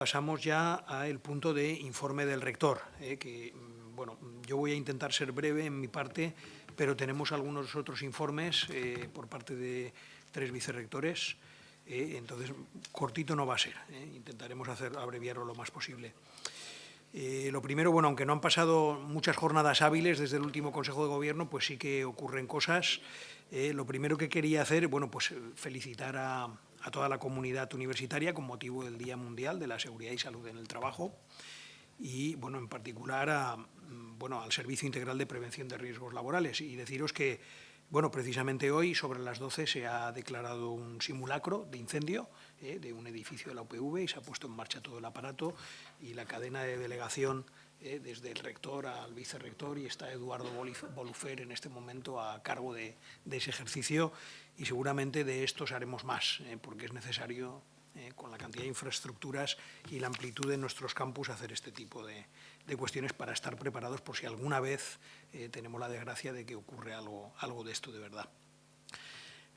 Pasamos ya al punto de informe del rector, eh, que mm, bueno, yo voy a intentar ser breve en mi parte, pero tenemos algunos otros informes eh, por parte de tres vicerrectores, eh, entonces cortito no va a ser, intentaremos hacer, abreviarlo lo más posible. lo primero, bueno, aunque no han pasado muchas jornadas hábiles desde el último Consejo de Gobierno, pues sí que ocurren cosas. lo primero que quería hacer, bueno, pues felicitar a, a toda la comunidad universitaria con motivo del Día Mundial de la Seguridad y Salud en el Trabajo y, bueno, en particular a, bueno, al Servicio Integral de Prevención de Riesgos Laborales. Y deciros que, bueno, precisamente hoy, sobre las 12, se ha declarado un simulacro de incendio eh, de un edificio de la UPV y se ha puesto en marcha todo el aparato y la cadena de delegación eh, desde el rector al vicerrector y está Eduardo Bolufer en este momento a cargo de, ese ejercicio y seguramente de estos haremos más, eh, porque es necesario, eh, con la cantidad de infraestructuras y la amplitud de nuestros campus, hacer este tipo de, cuestiones para estar preparados por si alguna vez tenemos la desgracia de que ocurre algo, algo de esto de verdad.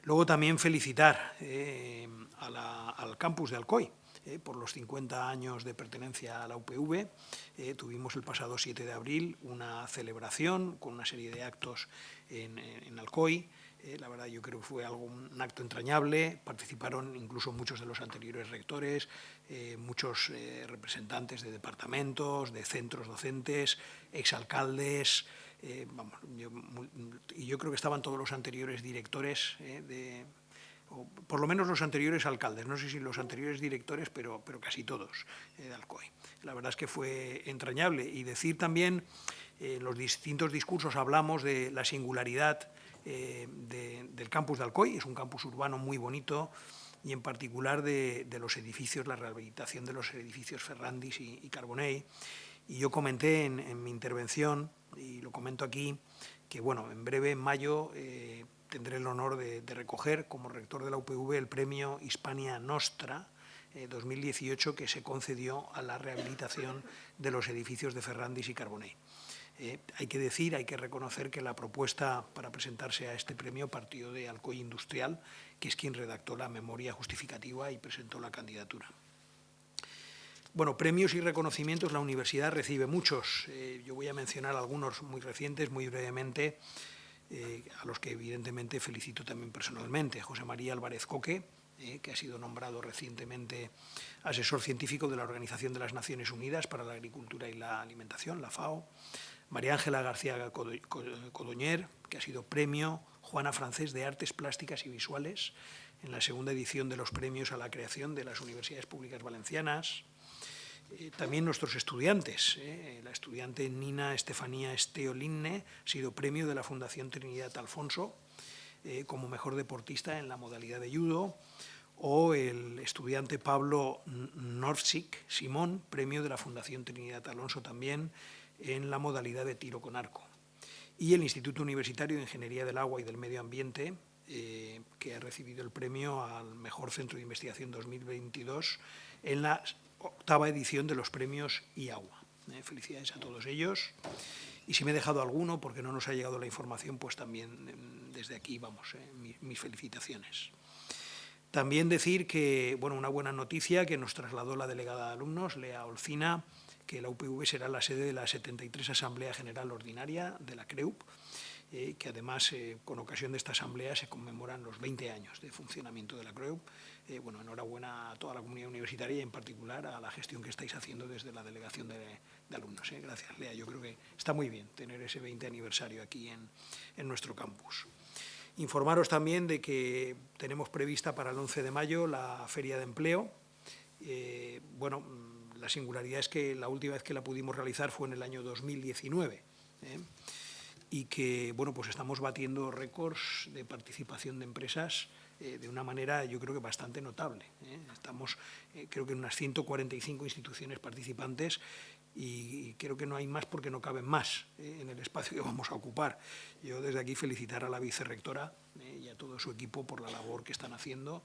Luego también felicitar al campus de Alcoy, eh, por los 50 años de pertenencia a la UPV. Eh, tuvimos el pasado 7 de abril una celebración con una serie de actos en, Alcoy. Eh, la verdad yo creo que fue algo, un acto entrañable, participaron incluso muchos de los anteriores rectores, muchos representantes de departamentos, de centros docentes, exalcaldes, vamos, y yo creo que estaban todos los anteriores directores de, por lo menos los anteriores alcaldes, no sé si los anteriores directores, pero, pero casi todos eh, de Alcoy. La verdad es que fue entrañable. Y decir también, eh, en los distintos discursos hablamos de la singularidad eh, del campus de Alcoy, es un campus urbano muy bonito, y en particular de, los edificios, la rehabilitación de los edificios Ferrandis y, y Carbonell. Y yo comenté en, mi intervención, y lo comento aquí, que bueno, en breve, en mayo, tendré el honor de, recoger como rector de la UPV el premio Hispania Nostra 2018 eh, que se concedió a la rehabilitación de los edificios de Ferrandis y Carbonell. Eh, hay que decir, hay que reconocer que la propuesta para presentarse a este premio partió de Alcoy Industrial, que es quien redactó la memoria justificativa y presentó la candidatura. Bueno, premios y reconocimientos la universidad recibe muchos. Eh, yo voy a mencionar algunos muy recientes, muy brevemente. Eh, a los que evidentemente felicito también personalmente. José María Álvarez Coque, que ha sido nombrado recientemente asesor científico de la Organización de las Naciones Unidas para la Agricultura y la Alimentación, la FAO. María Ángela García Codoñer, que ha sido premio Juana Francés de Artes Plásticas y Visuales en la segunda edición de los premios a la creación de las Universidades Públicas Valencianas. Eh, también nuestros estudiantes. Eh, la estudiante Nina Estefanía Esteolinne ha sido premio de la Fundación Trinidad Alfonso eh, como mejor deportista en la modalidad de judo, o el estudiante Pablo Norcik Simón, premio de la Fundación Trinidad Alonso también en la modalidad de tiro con arco. Y el Instituto Universitario de Ingeniería del Agua y del Medio Ambiente, que ha recibido el premio al Mejor Centro de Investigación 2022 en la octava edición de los premios IAGUA. Eh, felicidades a todos ellos. Y si me he dejado alguno, porque no nos ha llegado la información, pues también em, desde aquí, vamos, eh, mis, felicitaciones. También decir que, bueno, una buena noticia que nos trasladó la delegada de alumnos, Lea Olcina, que la UPV será la sede de la 73 Asamblea General Ordinaria de la CREUP, eh, que además eh, con ocasión de esta asamblea se conmemoran los 20 años de funcionamiento de la CREUP. Eh, bueno, enhorabuena a toda la comunidad universitaria y en particular a la gestión que estáis haciendo desde la delegación de, alumnos. Gracias, Lea. Yo creo que está muy bien tener ese 20 aniversario aquí en, en nuestro campus. Informaros también de que tenemos prevista para el 11 de mayo la Feria de Empleo. bueno, la singularidad es que la última vez que la pudimos realizar fue en el año 2019 y que bueno, pues estamos batiendo récords de participación de empresas eh, de una manera yo creo que bastante notable. ¿eh? Estamos eh, creo que en unas 145 instituciones participantes y creo que no hay más porque no caben más en el espacio que vamos a ocupar. Yo desde aquí felicitar a la vicerrectora y a todo su equipo por la labor que están haciendo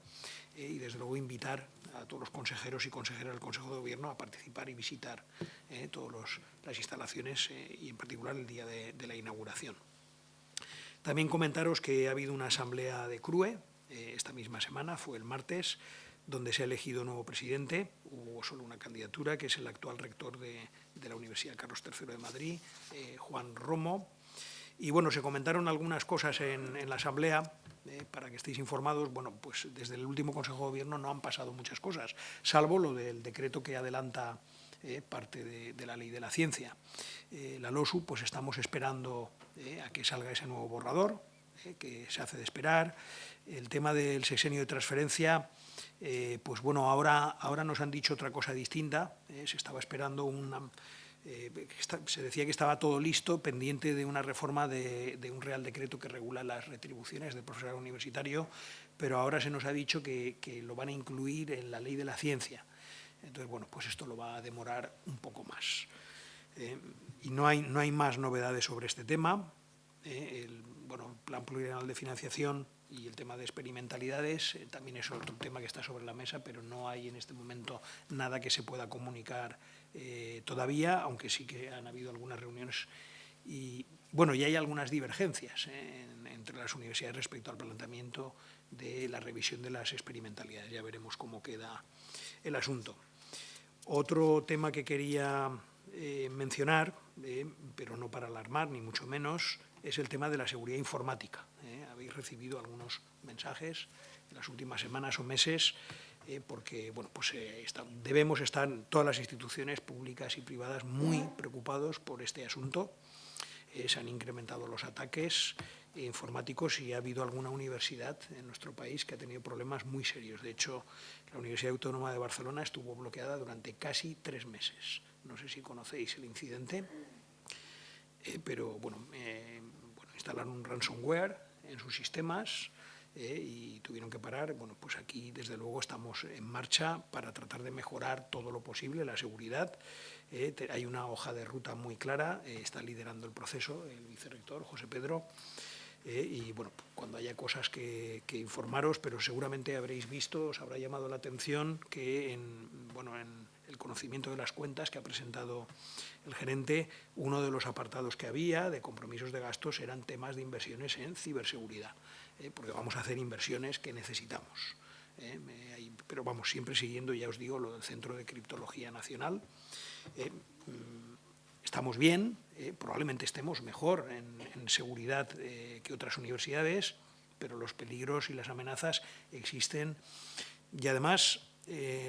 y desde luego invitar a todos los consejeros y consejeras del Consejo de Gobierno a participar y visitar eh, todas las instalaciones eh, y en particular el día de, la inauguración. También comentaros que ha habido una asamblea de CRUE eh, esta misma semana, fue el martes, donde se ha elegido nuevo presidente. Hubo solo una candidatura, que es el actual rector de, la Universidad Carlos III de Madrid, eh, Juan Romo. Y bueno, se comentaron algunas cosas en, la Asamblea, eh, para que estéis informados. Bueno, pues desde el último Consejo de Gobierno no han pasado muchas cosas, salvo lo del decreto que adelanta eh, parte de, la ley de la ciencia. la LOSU, pues estamos esperando a que salga ese nuevo borrador, que se hace de esperar. El tema del sexenio de transferencia, eh, pues bueno, ahora, ahora nos han dicho otra cosa distinta. Eh, se estaba esperando una... Eh, se decía que estaba todo listo, pendiente de una reforma de, un real decreto que regula las retribuciones del profesorado universitario, pero ahora se nos ha dicho que, lo van a incluir en la ley de la ciencia. Entonces, bueno, pues esto lo va a demorar un poco más. y no hay, no hay más novedades sobre este tema. el bueno, plan plurianual de financiación y el tema de experimentalidades eh, también es otro tema que está sobre la mesa, pero no hay en este momento nada que se pueda comunicar eh, todavía, aunque sí que han habido algunas reuniones y bueno, y hay algunas divergencias eh, entre las universidades respecto al planteamiento de la revisión de las experimentalidades. Ya veremos cómo queda el asunto. Otro tema que quería mencionar, pero no para alarmar, ni mucho menos, es el tema de la seguridad informática. ¿Eh? Habéis recibido algunos mensajes en las últimas semanas o meses eh, porque bueno, pues, eh, debemos estar todas las instituciones públicas y privadas muy preocupados por este asunto. se han incrementado los ataques informáticos y ha habido alguna universidad en nuestro país que ha tenido problemas muy serios. De hecho, la Universidad Autónoma de Barcelona estuvo bloqueada durante casi tres meses. No sé si conocéis el incidente. Pero bueno, instalaron un ransomware en sus sistemas eh, y tuvieron que parar. Bueno, pues aquí desde luego estamos en marcha para tratar de mejorar todo lo posible la seguridad. Eh, hay una hoja de ruta muy clara, está liderando el proceso el vicerrector José Pedro. y bueno, cuando haya cosas que, que, informaros, pero seguramente habréis visto, os habrá llamado la atención que en, bueno, en conocimiento de las cuentas que ha presentado el gerente, uno de los apartados que había de compromisos de gastos eran temas de inversiones en ciberseguridad, eh, porque vamos a hacer inversiones que necesitamos. Eh, pero vamos, siempre siguiendo, ya os digo, lo del Centro de Criptología Nacional. Eh, mm, estamos bien, probablemente estemos mejor en, en seguridad que otras universidades, pero los peligros y las amenazas existen. Y además,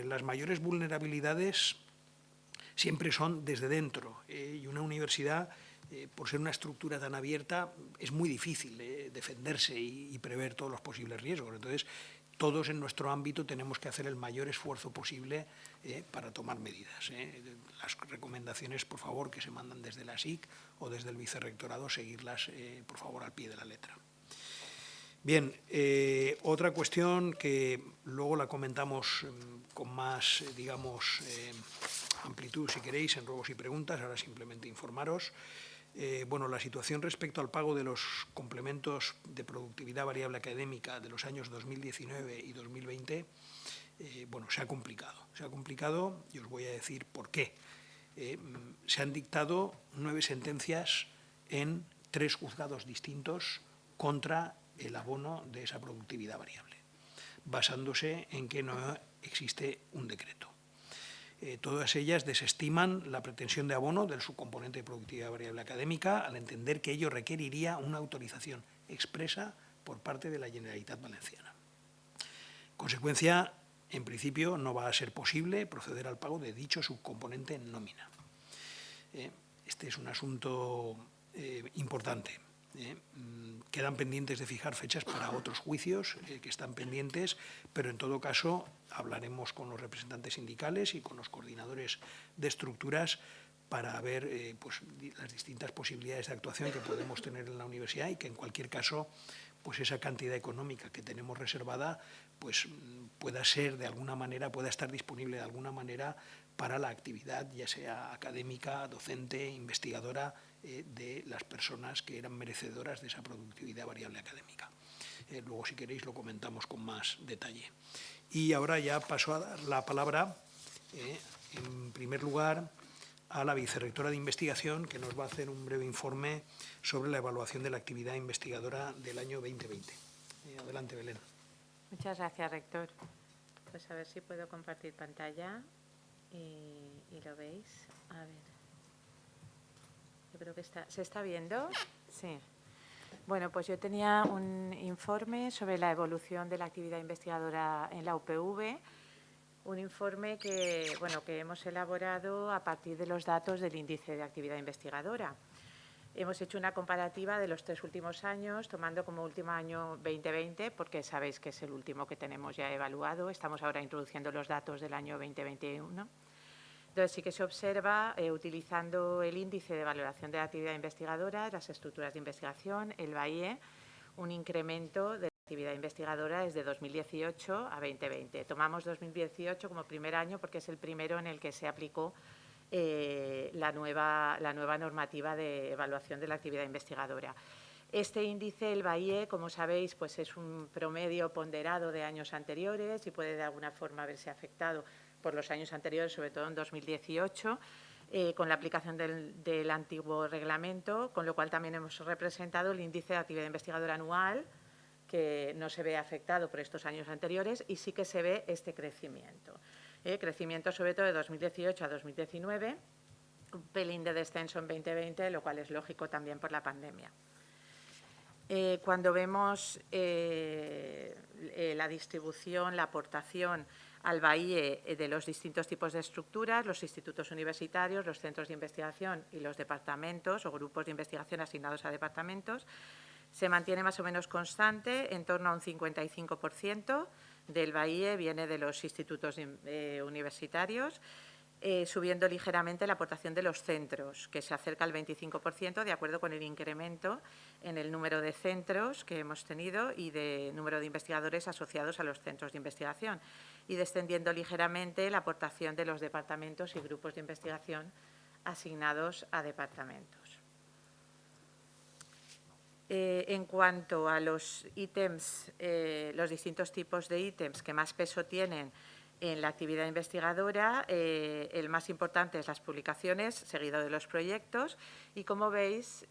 las mayores vulnerabilidades siempre son desde dentro. Eh, y una universidad, eh, por ser una estructura tan abierta, es muy difícil eh, defenderse y, prever todos los posibles riesgos. Entonces, todos en nuestro ámbito tenemos que hacer el mayor esfuerzo posible para tomar medidas. Las recomendaciones, por favor, que se mandan desde la SIC o desde el vicerrectorado, seguirlas, por favor, al pie de la letra. Bien, otra cuestión que luego la comentamos mm, con más, digamos, amplitud, si queréis, en ruegos y preguntas, ahora simplemente informaros. Eh, bueno, la situación respecto al pago de los complementos de productividad variable académica de los años 2019 y 2020, eh, bueno, se ha complicado. Se ha complicado y os voy a decir por qué. Eh, se han dictado nueve sentencias en tres juzgados distintos contra el abono de esa productividad variable, basándose en que no existe un decreto. Eh, todas ellas desestiman la pretensión de abono del subcomponente de productividad variable académica al entender que ello requeriría una autorización expresa por parte de la Generalitat Valenciana. consecuencia, en principio, no va a ser posible proceder al pago de dicho subcomponente en nómina. Eh, este es un asunto eh, importante. ¿Eh? Mm, quedan pendientes de fijar fechas para otros juicios eh, que están pendientes, pero en todo caso hablaremos con los representantes sindicales y con los coordinadores de estructuras para ver eh, pues, las distintas posibilidades de actuación que podemos tener en la universidad y que en cualquier caso pues esa cantidad económica que tenemos reservada pues pueda ser de alguna manera, pueda estar disponible de alguna manera para la actividad, ya sea académica, docente, investigadora, eh, de las personas que eran merecedoras de esa productividad variable académica. Eh, luego, si queréis, lo comentamos con más detalle. Y ahora ya paso a dar la palabra, eh, en primer lugar, a la vicerrectora de investigación, que nos va a hacer un breve informe sobre la evaluación de la actividad investigadora del año 2020. adelante, Belén. Muchas gracias, rector. Pues a ver si puedo compartir pantalla y, y lo veis. A ver. Creo que está. ¿Se está viendo? Sí. Bueno, pues yo tenía un informe sobre la evolución de la actividad investigadora en la UPV, un informe que, bueno, que hemos elaborado a partir de los datos del índice de actividad investigadora. Hemos hecho una comparativa de los tres últimos años, tomando como último año 2020, porque sabéis que es el último que tenemos ya evaluado. Estamos ahora introduciendo los datos del año 2021. Entonces, sí que se observa, eh, utilizando el índice de valoración de la actividad investigadora, las estructuras de investigación, el BAIE, un incremento de la actividad investigadora desde 2018 a 2020. Tomamos 2018 como primer año porque es el primero en el que se aplicó eh, la, nueva, la nueva normativa de evaluación de la actividad investigadora. Este índice, el BAIE, como sabéis, pues es un promedio ponderado de años anteriores y puede de alguna forma verse afectado por los años anteriores, sobre todo en 2018, eh, con la aplicación del, antiguo reglamento, con lo cual también hemos representado el índice de actividad investigadora anual, que no se ve afectado por estos años anteriores y sí que se ve este crecimiento. Eh, crecimiento sobre todo de 2018 a 2019, un pelín de descenso en 2020, lo cual es lógico también por la pandemia. Eh, cuando vemos la distribución, la aportación al BAIE eh, de los distintos tipos de estructuras, los institutos universitarios, los centros de investigación y los departamentos o grupos de investigación asignados a departamentos. Se mantiene más o menos constante, en torno a un 55% del BAIE viene de los institutos eh, universitarios eh, subiendo ligeramente la aportación de los centros, que se acerca al 25%, de acuerdo con el incremento en el número de centros que hemos tenido y de número de investigadores asociados a los centros de investigación, y descendiendo ligeramente la aportación de los departamentos y grupos de investigación asignados a departamentos. Eh, en cuanto a los ítems, eh, los distintos tipos de ítems que más peso tienen en la actividad investigadora, eh, el más importante es las publicaciones, seguido de los proyectos, y como veis,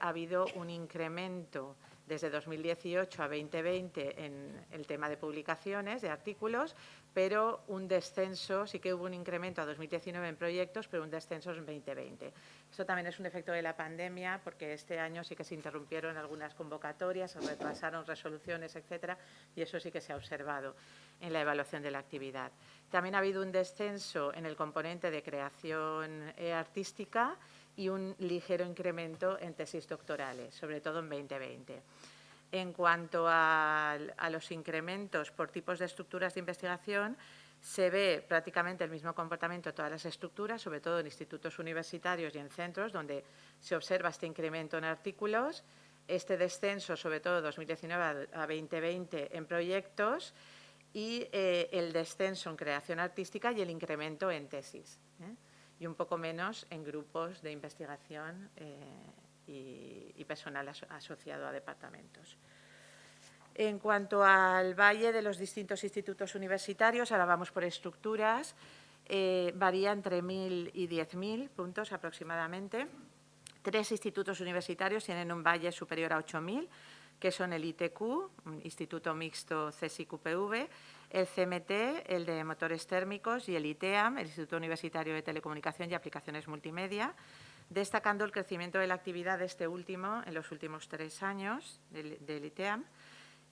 ha habido un incremento desde 2018 a 2020 en el tema de publicaciones, de artículos, pero un descenso, sí que hubo un incremento a 2019 en proyectos, pero un descenso en 2020. Esto también es un efecto de la pandemia, porque este año sí que se interrumpieron algunas convocatorias, se retrasaron resoluciones, etcétera, y eso sí que se ha observado en la evaluación de la actividad. También ha habido un descenso en el componente de creación eh, artística y un ligero incremento en tesis doctorales, sobre todo en 2020. En cuanto a, los incrementos por tipos de estructuras de investigación, se ve prácticamente el mismo comportamiento en todas las estructuras, sobre todo en institutos universitarios y en centros, donde se observa este incremento en artículos, este descenso, sobre todo 2019 a 2020, en proyectos y eh, el descenso en creación artística y el incremento en tesis. ¿eh? Y un poco menos en grupos de investigación eh, y, personal asociado a departamentos. En cuanto al valle de los distintos institutos universitarios, ahora vamos por estructuras, eh, varía entre 1.000 y 10.000 puntos aproximadamente. Tres institutos universitarios tienen un valle superior a 8.000, que son el ITQ, Instituto Mixto CSIQPV, el CMT, el de Motores Térmicos, y el ITEAM, el Instituto Universitario de Telecomunicación y Aplicaciones Multimedia destacando el crecimiento de la actividad de este último en los últimos tres años del, ITEAM.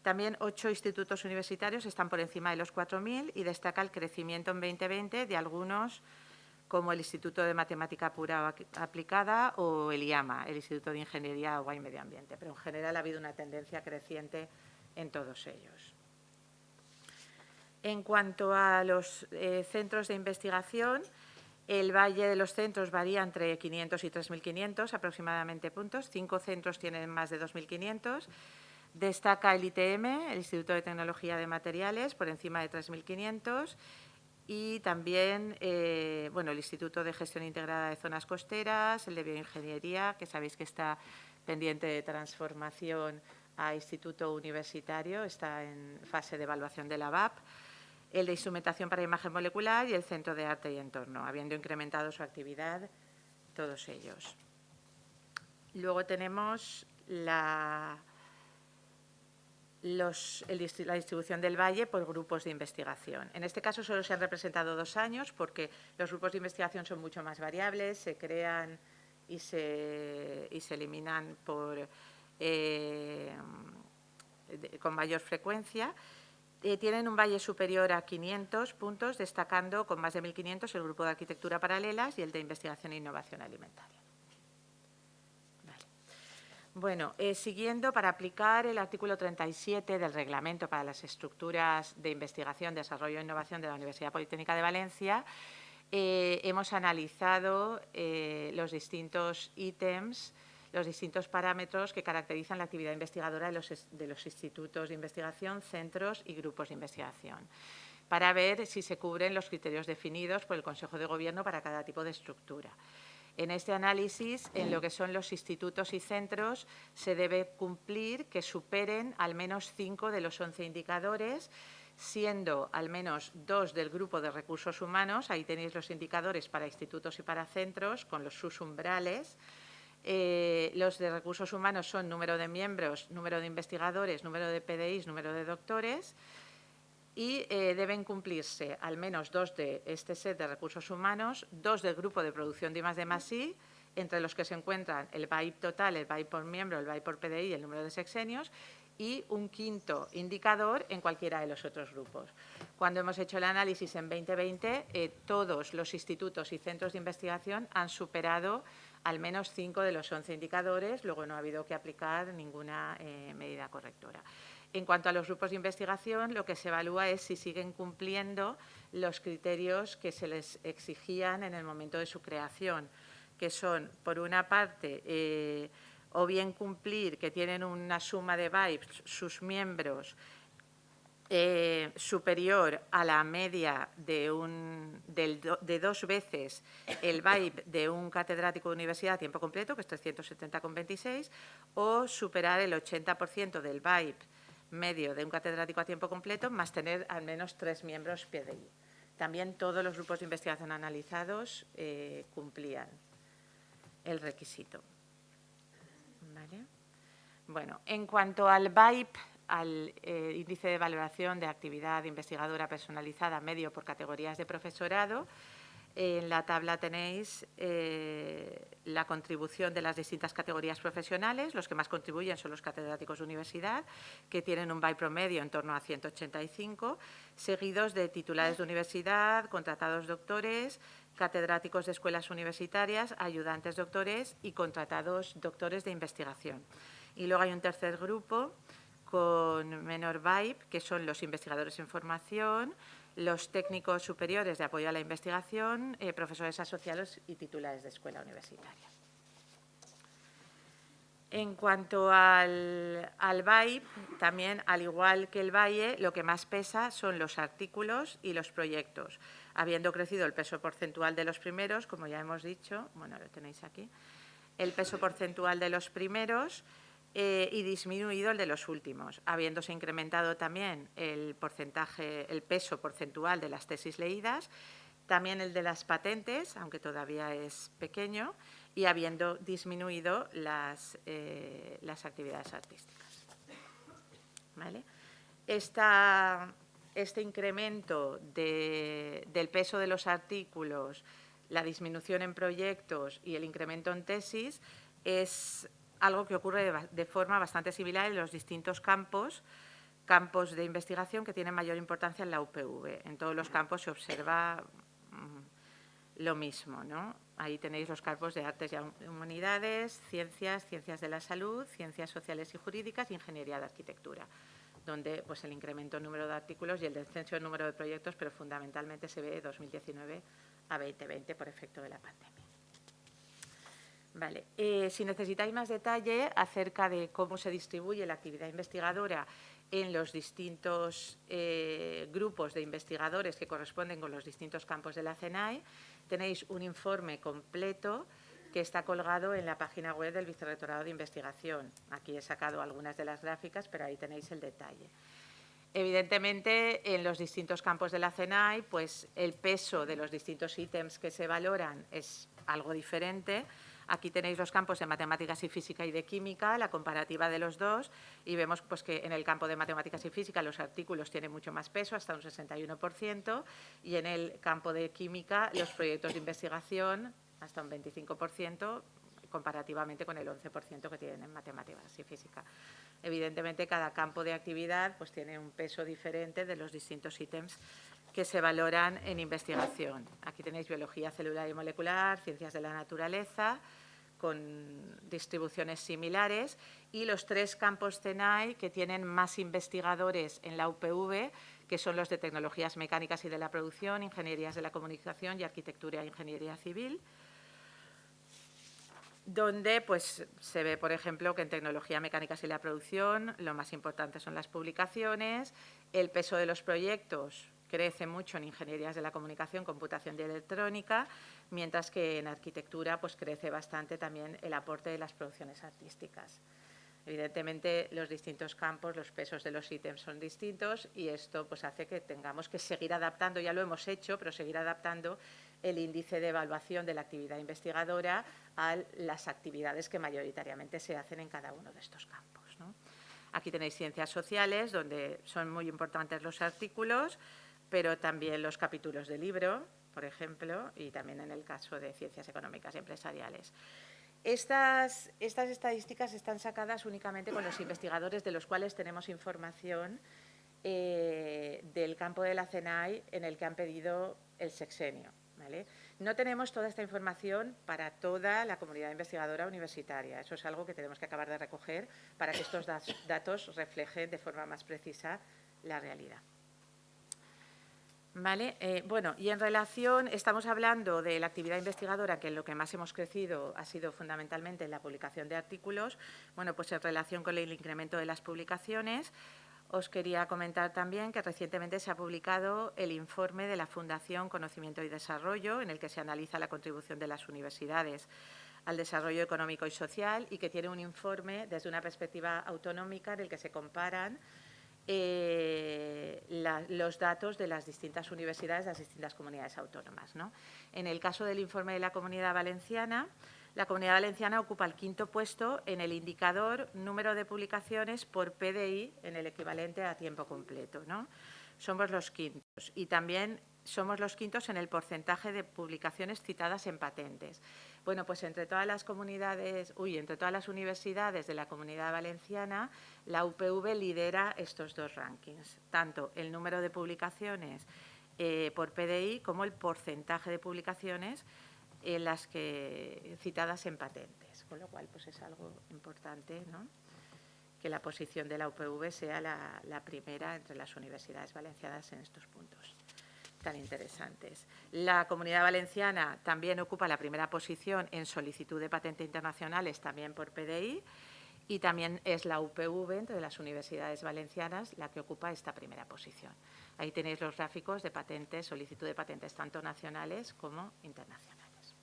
También ocho institutos universitarios están por encima de los 4.000 y destaca el crecimiento en 2020 de algunos como el Instituto de Matemática Pura Aplicada o el IAMA, el Instituto de Ingeniería, Agua y Medio Ambiente. Pero en general ha habido una tendencia creciente en todos ellos. En cuanto a los eh, centros de investigación, el valle de los centros varía entre 500 y 3.500 aproximadamente puntos. Cinco centros tienen más de 2.500. Destaca el ITM, el Instituto de Tecnología de Materiales, por encima de 3.500 y también eh, bueno, el Instituto de Gestión Integrada de Zonas Costeras, el de Bioingeniería, que sabéis que está pendiente de transformación a Instituto Universitario, está en fase de evaluación de la VAP el de instrumentación para imagen molecular y el Centro de Arte y Entorno, habiendo incrementado su actividad todos ellos. Luego tenemos la, la distribución del valle por grupos de investigación. En este caso solo se han representado dos años porque los grupos de investigación son mucho más variables, se crean y se, y se eliminan eh, con mayor frecuencia. Eh, tienen un valle superior a 500 puntos, destacando con más de 1.500 el grupo de arquitectura paralelas y el de investigación e innovación alimentaria. Bueno, eh, siguiendo, para aplicar el artículo 37 del Reglamento para las Estructuras de Investigación, Desarrollo e Innovación de la Universidad Politécnica de Valencia, eh, hemos analizado eh, los distintos ítems, los distintos parámetros que caracterizan la actividad investigadora de los institutos de investigación, centros y grupos de investigación, para ver si se cubren los criterios definidos por el Consejo de Gobierno para cada tipo de estructura. En este análisis, en lo que son los institutos y centros, se debe cumplir que superen al menos cinco de los once indicadores, siendo al menos dos del grupo de recursos humanos, ahí tenéis los indicadores para institutos y para centros, con los sus umbrales. Eh, los de recursos humanos son número de miembros, número de investigadores, número de PDIs, número de doctores y eh, deben cumplirse al menos dos de este set de recursos humanos, dos del grupo de producción de I+, D más entre los que se encuentran el BAIP total, el BAIP por miembro, el BAIP por PDI el número de sexenios, y un quinto indicador en cualquiera de los otros grupos. Cuando hemos hecho el análisis en 2020, eh, todos los institutos y centros de investigación han superado al menos cinco de los 11 indicadores, luego no ha habido que aplicar ninguna eh, medida correctora. En cuanto a los grupos de investigación, lo que se evalúa es si siguen cumpliendo los criterios que se les exigían en el momento de su creación, que son, por una parte, eh, o bien cumplir que tienen una suma de VIPs sus miembros eh, superior a la media de, un, de dos veces el VIPE de un catedrático de universidad a tiempo completo, que es 370,26, o superar el 80% del VIPE medio de un catedrático a tiempo completo, más tener al menos tres miembros PDI. También todos los grupos de investigación analizados eh, cumplían el requisito. ¿Vale? Bueno, en cuanto al VIPE, al eh, índice de valoración de actividad investigadora personalizada medio por categorías de profesorado, en la tabla tenéis eh, la contribución de las distintas categorías profesionales. Los que más contribuyen son los catedráticos de universidad, que tienen un VIPE promedio en torno a 185, seguidos de titulares de universidad, contratados doctores, catedráticos de escuelas universitarias, ayudantes doctores y contratados doctores de investigación. Y luego hay un tercer grupo con menor VIPE, que son los investigadores en formación, los técnicos superiores de apoyo a la investigación, eh, profesores asociados y titulares de escuela universitaria. En cuanto al, al también, al igual que el Valle, lo que más pesa son los artículos y los proyectos, habiendo crecido el peso porcentual de los primeros, como ya hemos dicho, bueno, lo tenéis aquí, el peso porcentual de los primeros eh, y disminuido el de los últimos, habiéndose incrementado también el porcentaje, el peso porcentual de las tesis leídas, también el de las patentes, aunque todavía es pequeño, y habiendo disminuido las, eh, las actividades artísticas. ¿Vale? Esta- este incremento de- del peso de los artículos, la disminución en proyectos y el incremento en tesis es algo que ocurre de, forma bastante similar en los distintos campos, campos de investigación que tienen mayor importancia en la UPV. En todos los campos se observa mm, lo mismo. ¿no? Ahí tenéis los campos de artes y humanidades, ciencias, ciencias de la salud, ciencias sociales y jurídicas ingeniería de arquitectura, donde pues, el incremento en número de artículos y el descenso en número de proyectos, pero fundamentalmente se ve de 2019 a 2020 por efecto de la pandemia. Vale. Eh, si necesitáis más detalle acerca de cómo se distribuye la actividad investigadora en los distintos eh, grupos de investigadores que corresponden con los distintos campos de la CENAE, tenéis un informe completo que está colgado en la página web del Vicerrectorado de Investigación. Aquí he sacado algunas de las gráficas, pero ahí tenéis el detalle. Evidentemente, en los distintos campos de la CENAI, pues el peso de los distintos ítems que se valoran es algo diferente. Aquí tenéis los campos de matemáticas y física y de química, la comparativa de los dos, y vemos pues, que en el campo de matemáticas y física los artículos tienen mucho más peso, hasta un 61%, y en el campo de química los proyectos de investigación hasta un 25%, comparativamente con el 11% que tienen en matemáticas y física. Evidentemente, cada campo de actividad pues, tiene un peso diferente de los distintos ítems que se valoran en investigación. Aquí tenéis biología celular y molecular, ciencias de la naturaleza, con distribuciones similares, y los tres campos CENAI que tienen más investigadores en la UPV, que son los de tecnologías mecánicas y de la producción, ingenierías de la comunicación y arquitectura e ingeniería civil donde pues, se ve, por ejemplo, que en tecnología mecánica y la producción lo más importante son las publicaciones, el peso de los proyectos crece mucho en ingenierías de la comunicación, computación y electrónica, mientras que en arquitectura pues, crece bastante también el aporte de las producciones artísticas. Evidentemente, los distintos campos, los pesos de los ítems son distintos y esto pues, hace que tengamos que seguir adaptando, ya lo hemos hecho, pero seguir adaptando el índice de evaluación de la actividad investigadora a las actividades que mayoritariamente se hacen en cada uno de estos campos. Aquí tenéis ciencias sociales, donde son muy importantes los artículos, pero también los capítulos de libro, por ejemplo, y también en el caso de ciencias económicas y empresariales. Estas, estadísticas están sacadas únicamente con los investigadores de los cuales tenemos información eh, del campo de la CENAI en el que han pedido el sexenio. No tenemos toda esta información para toda la comunidad investigadora universitaria. Eso es algo que tenemos que acabar de recoger para que estos datos reflejen de forma más precisa la realidad. Vale, eh, bueno, y en relación, estamos hablando de la actividad investigadora, que lo que más hemos crecido ha sido fundamentalmente en la publicación de artículos. Bueno, pues en relación con el incremento de las publicaciones, os quería comentar también que recientemente se ha publicado el informe de la Fundación Conocimiento y Desarrollo, en el que se analiza la contribución de las universidades al desarrollo económico y social y que tiene un informe desde una perspectiva autonómica en el que se comparan eh, los datos de las distintas universidades de las distintas comunidades autónomas. En el caso del informe de la Comunidad Valenciana, la Comunidad Valenciana ocupa el quinto puesto en el indicador número de publicaciones por PDI en el equivalente a tiempo completo. ¿no? Somos los quintos y también somos los quintos en el porcentaje de publicaciones citadas en patentes. Bueno, pues entre todas las comunidades, uy, entre todas las universidades de la Comunidad Valenciana, la UPV lidera estos dos rankings, tanto el número de publicaciones eh, por PDI como el porcentaje de publicaciones en las que citadas en patentes, con lo cual pues es algo importante, ¿no? que la posición de la UPV sea la primera entre las universidades valencianas en estos puntos tan interesantes. La Comunidad Valenciana también ocupa la primera posición en solicitud de patentes internacionales, también por PDI, y también es la UPV, entre las universidades valencianas, la que ocupa esta primera posición. Ahí tenéis los gráficos de patentes, solicitud de patentes tanto nacionales como internacionales.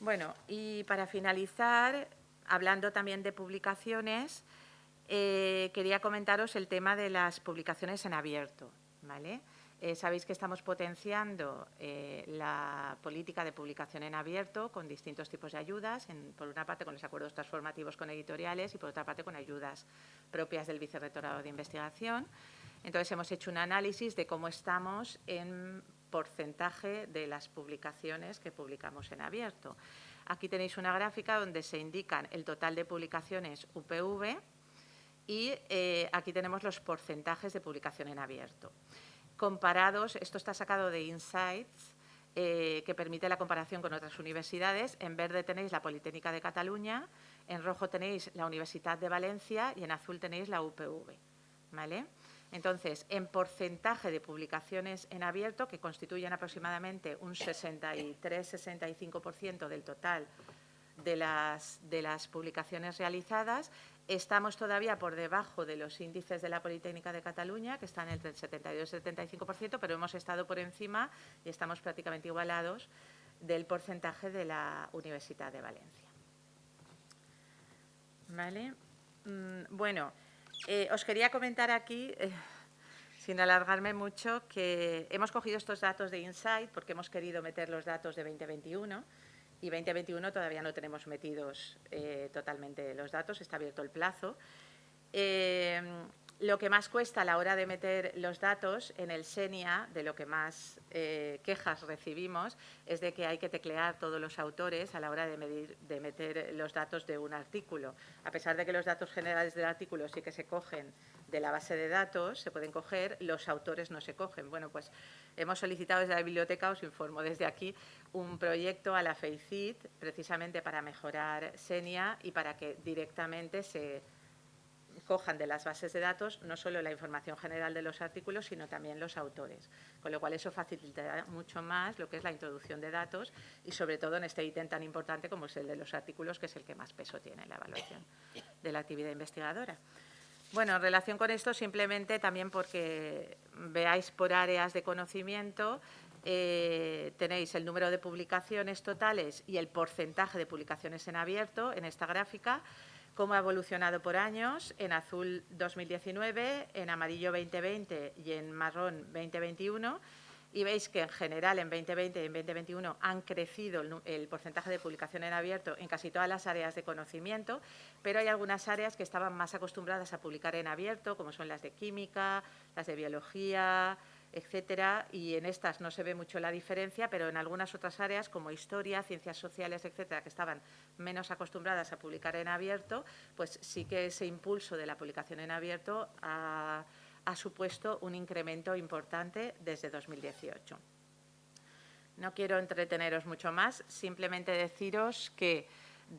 Bueno, y para finalizar, hablando también de publicaciones, eh, quería comentaros el tema de las publicaciones en abierto. ¿vale? Eh, sabéis que estamos potenciando eh, la política de publicación en abierto con distintos tipos de ayudas, por una parte con los acuerdos transformativos con editoriales y por otra parte con ayudas propias del Vicerrectorado de Investigación. Entonces, hemos hecho un análisis de cómo estamos en porcentaje de las publicaciones que publicamos en abierto. Aquí tenéis una gráfica donde se indican el total de publicaciones UPV y eh, aquí tenemos los porcentajes de publicación en abierto comparados, esto está sacado de Insights, eh, que permite la comparación con otras universidades. En verde tenéis la Politécnica de Cataluña, en rojo tenéis la Universidad de Valencia y en azul tenéis la UPV. ¿vale? Entonces, en porcentaje de publicaciones en abierto, que constituyen aproximadamente un 63-65% del total de las, de las publicaciones realizadas, Estamos todavía por debajo de los índices de la Politécnica de Cataluña, que están entre el 72 y el 75%, pero hemos estado por encima y estamos prácticamente igualados del porcentaje de la Universidad de Valencia. ¿Vale? Mm, bueno, eh, os quería comentar aquí, eh, sin alargarme mucho, que hemos cogido estos datos de Insight porque hemos querido meter los datos de 2021 y 2021 todavía no tenemos metidos eh, totalmente los datos, está abierto el plazo. Eh, lo que más cuesta a la hora de meter los datos en el SENIA, de lo que más eh, quejas recibimos, es de que hay que teclear todos los autores a la hora de, medir, de meter los datos de un artículo. A pesar de que los datos generales del artículo sí que se cogen de la base de datos, se pueden coger, los autores no se cogen. Bueno, pues hemos solicitado desde la biblioteca, os informo desde aquí, un proyecto a la FEICIT precisamente para mejorar SENIA y para que directamente se cojan de las bases de datos no solo la información general de los artículos, sino también los autores. Con lo cual, eso facilitará mucho más lo que es la introducción de datos y, sobre todo, en este ítem tan importante como es el de los artículos, que es el que más peso tiene en la evaluación de la actividad investigadora. Bueno, en relación con esto, simplemente también porque veáis por áreas de conocimiento, eh, tenéis el número de publicaciones totales y el porcentaje de publicaciones en abierto en esta gráfica cómo ha evolucionado por años, en azul 2019, en amarillo 2020 y en marrón 2021. Y veis que en general en 2020 y en 2021 han crecido el, porcentaje de publicación en abierto en casi todas las áreas de conocimiento, pero hay algunas áreas que estaban más acostumbradas a publicar en abierto, como son las de química, las de biología, etcétera, y en estas no se ve mucho la diferencia, pero en algunas otras áreas como historia, ciencias sociales, etcétera, que estaban menos acostumbradas a publicar en abierto, pues sí que ese impulso de la publicación en abierto ha, supuesto un incremento importante desde 2018. No quiero entreteneros mucho más, simplemente deciros que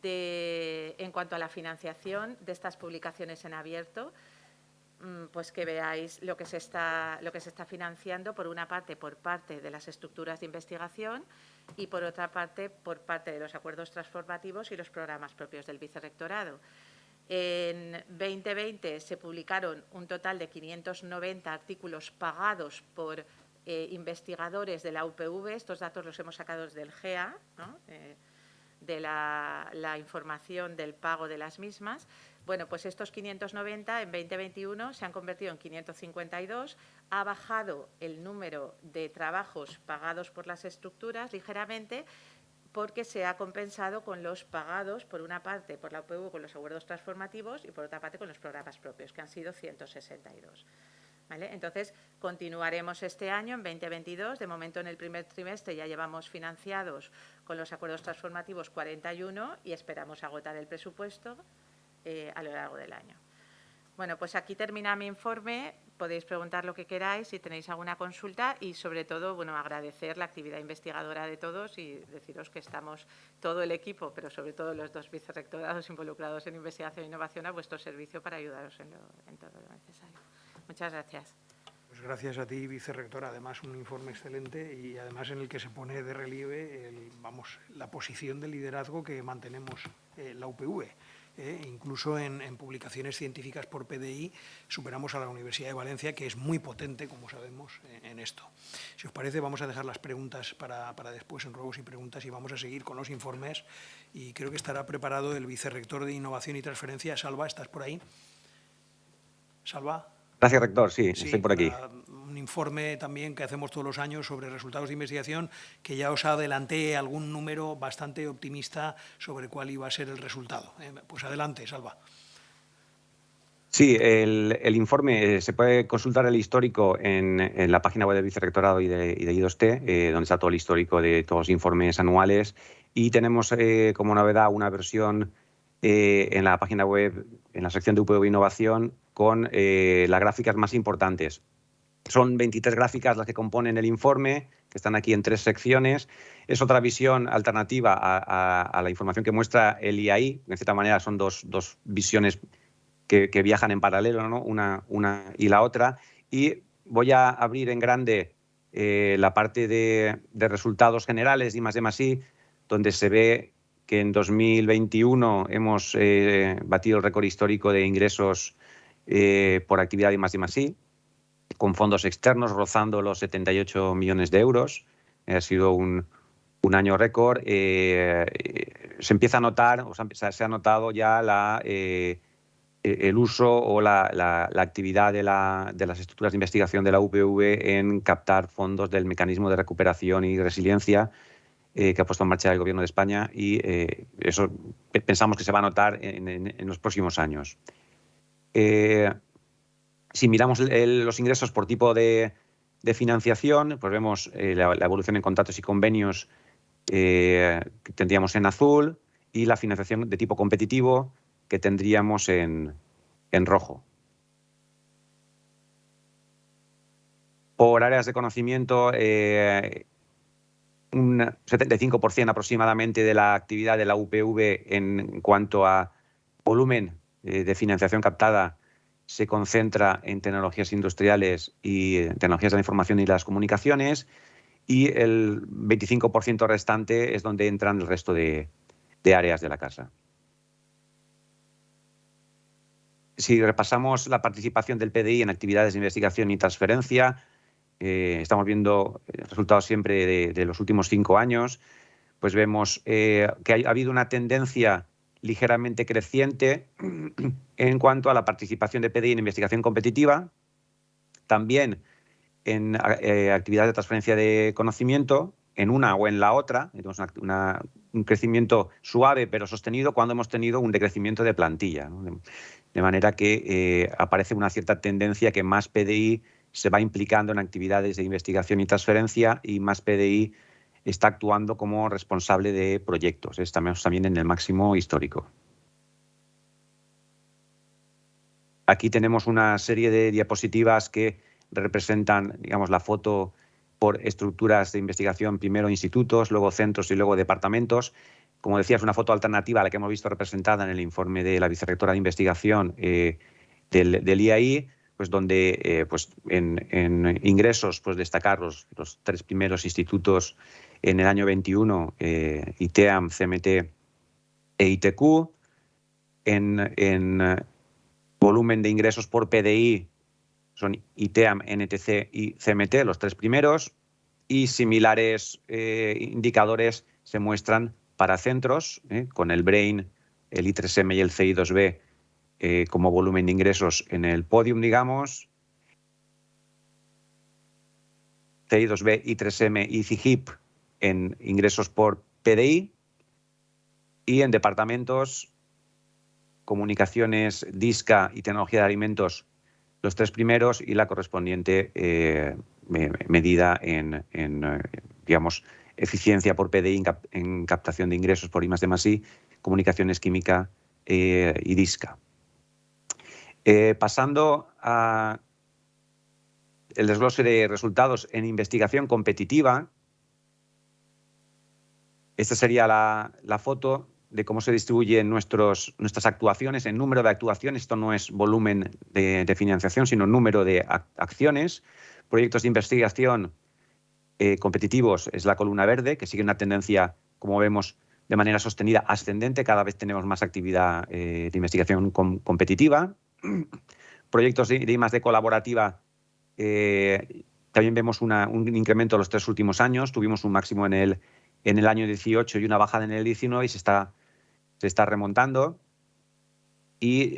en cuanto a la financiación de estas publicaciones en abierto, pues que veáis lo que, se está, lo que se está financiando, por una parte, por parte de las estructuras de investigación y, por otra parte, por parte de los acuerdos transformativos y los programas propios del vicerrectorado. En 2020 se publicaron un total de 590 artículos pagados por eh, investigadores de la UPV. Estos datos los hemos sacado del GEA, eh, de la información del pago de las mismas. Bueno, pues estos 590 en 2021 se han convertido en 552, ha bajado el número de trabajos pagados por las estructuras ligeramente porque se ha compensado con los pagados, por una parte, por la UPV con los acuerdos transformativos y por otra parte con los programas propios, que han sido 162. Entonces, continuaremos este año, en 2022. De momento, en el primer trimestre ya llevamos financiados con los acuerdos transformativos 41 y esperamos agotar el presupuesto eh, a lo largo del año. Bueno, pues aquí termina mi informe. Podéis preguntar lo que queráis si tenéis alguna consulta y, sobre todo, bueno, agradecer la actividad investigadora de todos y deciros que estamos todo el equipo, pero sobre todo los dos vicerrectorados involucrados en investigación e innovación a vuestro servicio para ayudaros en, todo lo necesario. Muchas gracias. Pues gracias a ti, vicerrectora. Además, un informe excelente y además en el que se pone de relieve vamos, la posición de liderazgo que mantenemos eh, la UPV. ¿Eh? incluso en, publicaciones científicas por PDI superamos a la Universidad de Valencia, que es muy potente, como sabemos, en, esto. Si os parece, vamos a dejar las preguntas para, después en ruegos y preguntas y vamos a seguir con los informes y creo que estará preparado el vicerrector de Innovación y Transferencia, Salva, ¿estás por ahí? Salva. Gracias, rector. Sí, estoy por aquí. Un informe también que hacemos todos los años sobre resultados de investigación, que ya os adelanté algún número bastante optimista sobre cuál iba a ser el resultado. Eh, pues adelante, Salva. Sí, el, informe eh, se puede consultar el histórico en, la página web del Vicerrectorado y de, y de I2T, eh, donde está todo el histórico de todos los informes anuales. Y tenemos como novedad una versión en la página web, en la sección de UPV Innovación, con eh, las gráficas más importantes. Son 23 gráficas las que componen el informe, que están aquí en tres secciones. Es otra visión alternativa a, la información que muestra el IAI. De cierta manera, son dos, visiones que, viajan en paralelo, una, una y la otra. Y voy a abrir en grande eh, la parte de, resultados generales y más de más donde se ve que en 2021 hemos eh, batido el récord histórico de ingresos eh, por actividad de más y más I, con fondos externos rozando los 78 millones de euros. Eh, ha sido un, año récord. Eh, se empieza a notar, o sea, se ha notado ya la, el uso o la, actividad de, de, las estructuras de investigación de la UPV en captar fondos del mecanismo de recuperación y resiliencia que ha puesto en marcha el Gobierno de España y eso pensamos que se va a notar en, los próximos años. Si miramos los ingresos por tipo de, financiación, pues vemos la, evolución en contratos y convenios que tendríamos en azul y la financiación de tipo competitivo que tendríamos en, rojo. Por áreas de conocimiento, eh, un 75% aproximadamente de la actividad de la UPV en cuanto a volumen eh, de financiación captada se concentra en tecnologías industriales y eh, tecnologías de la información y las comunicaciones y el 25% restante es donde entran el resto de áreas de la casa. Si repasamos la participación del PDI en actividades de investigación y transferencia, eh, estamos viendo resultados siempre de, los últimos cinco años, pues vemos que ha, habido una tendencia ligeramente creciente en cuanto a la participación de PDI en investigación competitiva, también en eh, actividades de transferencia de conocimiento, en una o en la otra, tenemos un crecimiento suave pero sostenido cuando hemos tenido un decrecimiento de plantilla. De manera que eh, aparece una cierta tendencia que más PDI se va implicando en actividades de investigación y transferencia y más PDI está actuando como responsable de proyectos. Estamos también en el máximo histórico. Aquí tenemos una serie de diapositivas que representan digamos, la foto por estructuras de investigación, primero institutos, luego centros y luego departamentos. Como decía, es una foto alternativa a la que hemos visto representada en el informe de la vicerrectora de investigación eh, del, IAI, pues donde eh, pues en, ingresos pues destacar los, tres primeros institutos en el año 21, eh, ITEAM, CMT e ITQ. En, en volumen de ingresos por PDI son ITEAM, NTC y CMT, los tres primeros, y similares indicadores se muestran para centros, ¿eh? con el BRAIN, el I3M y el CI2B eh, como volumen de ingresos en el podium, digamos. CI2B, I3M y CIGIP en ingresos por PDI. Y en departamentos, comunicaciones, DISCA y tecnología de alimentos, los tres primeros y la correspondiente eh, medida en, en digamos, eficiencia por PDI en, captación de ingresos por I más comunicaciones química eh, y DISCA. Eh, pasando a el desglose de resultados en investigación competitiva, esta sería la, foto de cómo se distribuyen nuestras actuaciones en número de actuaciones. Esto no es volumen de, de financiación, sino número de acciones. Proyectos de investigación eh, competitivos es la columna verde, que sigue una tendencia, como vemos, de manera sostenida ascendente. Cada vez tenemos más actividad eh, de investigación competitiva. Proyectos de, de colaborativa, eh, también vemos un incremento en los tres últimos años. Tuvimos un máximo en el, en el año 18 y una bajada en el 19 y se está, se está remontando. Y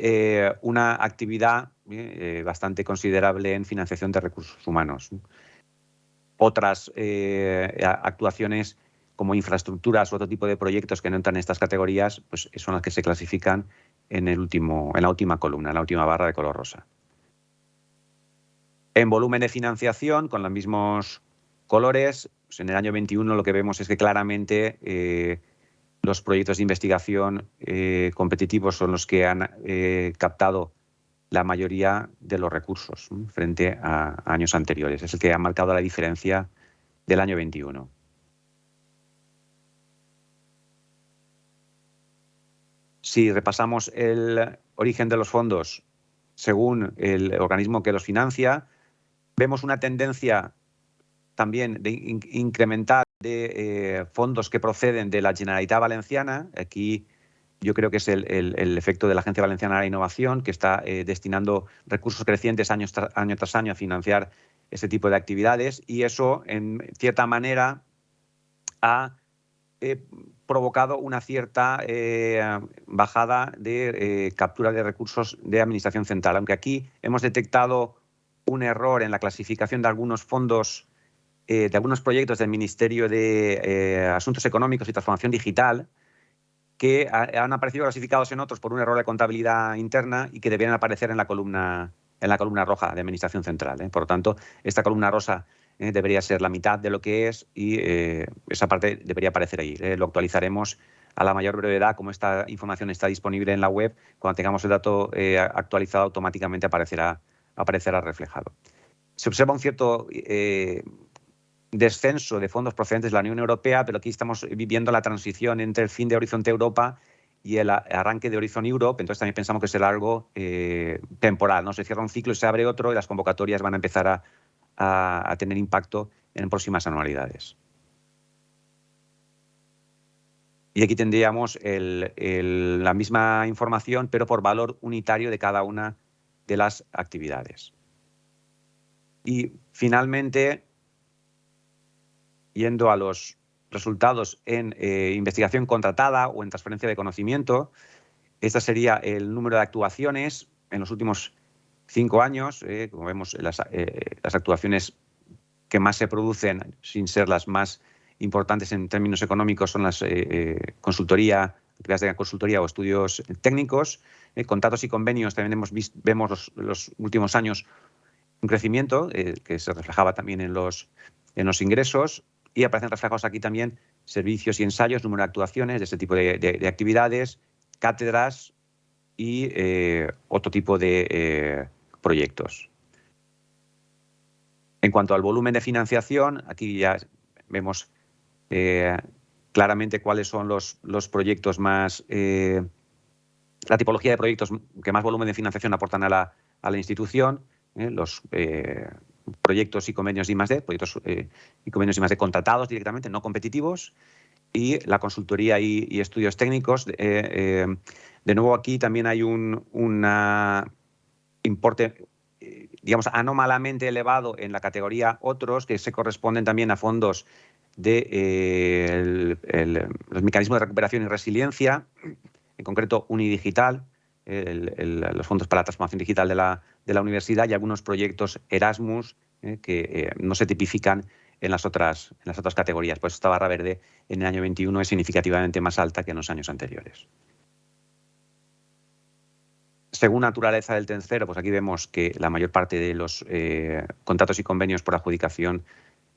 una actividad bastante considerable en financiación de recursos humanos otras eh, actuaciones como infraestructuras o otro tipo de proyectos que no entran en estas categorías, pues son las que se clasifican en, el último, en la última columna, en la última barra de color rosa. En volumen de financiación, con los mismos colores, pues en el año 21 lo que vemos es que claramente eh, los proyectos de investigación eh, competitivos son los que han captado la mayoría de los recursos frente a, años anteriores. Es el que ha marcado la diferencia del año 21. Si repasamos el origen de los fondos según el organismo que los financia, vemos una tendencia también de incrementar de eh, fondos que proceden de la Generalitat Valenciana. Aquí yo creo que es el, efecto de la Agencia Valenciana de la Innovación, que está eh, destinando recursos crecientes año, año tras año a financiar ese tipo de actividades y eso, en cierta manera, ha eh, provocado una cierta bajada de captura de recursos de Administración Central. Aunque aquí hemos detectado un error en la clasificación de algunos fondos de algunos proyectos del Ministerio de Asuntos Económicos y Transformación Digital que han aparecido clasificados en otros por un error de contabilidad interna y que deberían aparecer en la columna, en la columna roja de Administración Central. Por lo tanto, esta columna rosa debería ser la mitad de lo que es y esa parte debería aparecer ahí. Lo actualizaremos a la mayor brevedad, como esta información está disponible en la web, cuando tengamos el dato eh, actualizado automáticamente aparecerá, aparecerá reflejado. Se observa un cierto eh, descenso de fondos procedentes de la Unión Europea, pero aquí estamos viviendo la transición entre el fin de Horizonte Europa y el arranque de Horizon Europe, entonces también pensamos que será algo eh, temporal. Se cierra un ciclo y se abre otro y las convocatorias van a empezar a tener impacto en próximas anualidades. Y aquí tendríamos la misma información, pero por valor unitario de cada una de las actividades. Y finalmente, yendo a los resultados en eh, investigación contratada o en transferencia de conocimiento, este sería el número de actuaciones en los últimos cinco años. Eh, como vemos, las, eh, las actuaciones que más se producen, sin ser las más importantes en términos económicos son las consultoría, actividades de consultoría o estudios técnicos. Contratos y convenios también hemos vemos los, últimos años un crecimiento que se reflejaba también en los, en los ingresos y aparecen reflejados aquí también servicios y ensayos, número de actuaciones de este tipo de, actividades, cátedras y otro tipo de proyectos. En cuanto al volumen de financiación, aquí ya vemos eh, claramente cuáles son los, los proyectos más, eh, la tipología de proyectos que más volumen de financiación aportan a la, a la institución, eh, los proyectos y convenios de I+.D., proyectos y convenios I+.D. contratados directamente, no competitivos, y la consultoría y, estudios técnicos. de nuevo, aquí también hay un una importe digamos, anómalamente elevado en la categoría otros, que se corresponden también a fondos de eh, los mecanismos de recuperación y resiliencia, en concreto Unidigital, los fondos para la transformación digital de la, universidad y algunos proyectos Erasmus eh, que eh, no se tipifican en las, otras, categorías. Pues esta barra verde en el año 21 es significativamente más alta que en los años anteriores. Según naturaleza del tercero, pues aquí vemos que la mayor parte de los contratos y convenios por adjudicación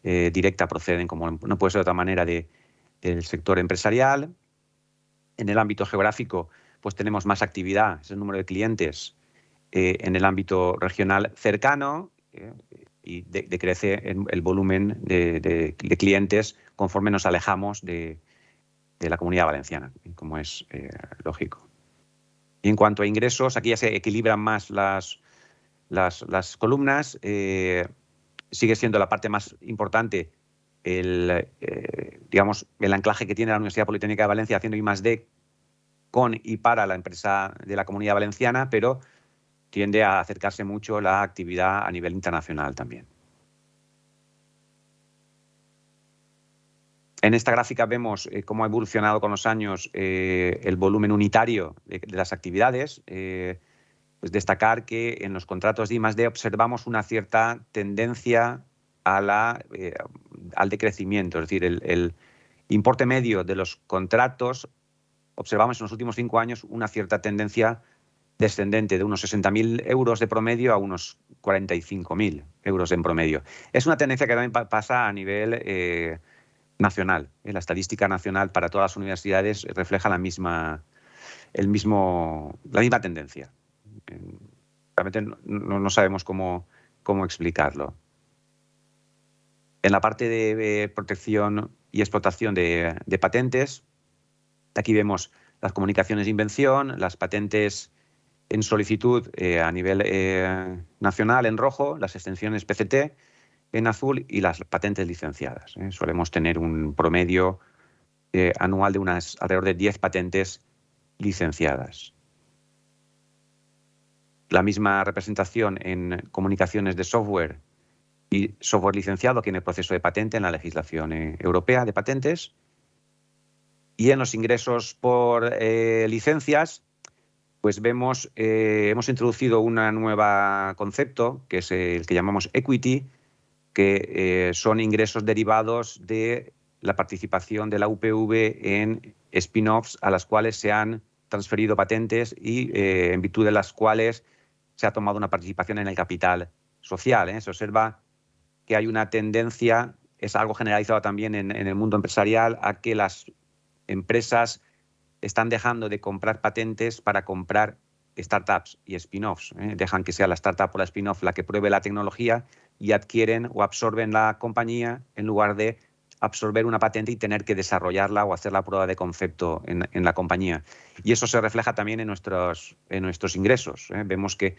eh, directa proceden, como no puede ser de otra manera, de, del sector empresarial. En el ámbito geográfico, pues tenemos más actividad, es el número de clientes eh, en el ámbito regional cercano eh, y decrece el volumen de, clientes conforme nos alejamos de, la comunidad valenciana, como es lógico. Y en cuanto a ingresos, aquí ya se equilibran más las, las, columnas sigue siendo la parte más importante el, eh, digamos, el anclaje que tiene la Universidad Politécnica de Valencia haciendo I+.D. con y para la empresa de la Comunidad Valenciana, pero tiende a acercarse mucho la actividad a nivel internacional también. En esta gráfica vemos eh, cómo ha evolucionado con los años eh, el volumen unitario de, las actividades. Pues destacar que en los contratos de I+.D. observamos una cierta tendencia eh, al decrecimiento, es decir, el, importe medio de los contratos, observamos en los últimos cinco años una cierta tendencia descendente de unos 60.000 euros de promedio a unos 45.000 euros en promedio. Es una tendencia que también pasa a nivel eh, nacional. ¿eh? La estadística nacional para todas las universidades refleja la misma, el mismo, la misma tendencia realmente no, sabemos cómo, cómo, explicarlo. En la parte de protección y explotación de, patentes, aquí vemos las comunicaciones de invención, las patentes en solicitud eh, a nivel eh, nacional en rojo, las extensiones PCT en azul y las patentes licenciadas. ¿eh? Solemos tener un promedio anual de unas alrededor de 10 patentes licenciadas la misma representación en comunicaciones de software y software licenciado que en el proceso de patente en la legislación europea de patentes. Y en los ingresos por eh, licencias, pues vemos, eh, hemos introducido un nuevo concepto, que es el que llamamos equity, que son ingresos derivados de la participación de la UPV en spin-offs a las cuales se han transferido patentes y en virtud de las cuales se ha tomado una participación en el capital social. Se observa que hay una tendencia, es algo generalizado también en, el mundo empresarial, a que las empresas están dejando de comprar patentes para comprar startups y spin-offs. ¿eh? Dejan que sea la startup o la spin-off la que pruebe la tecnología y adquieren o absorben la compañía en lugar de absorber una patente y tener que desarrollarla o hacer la prueba de concepto en, la compañía. Y eso se refleja también en nuestros, ingresos. ¿eh? Vemos que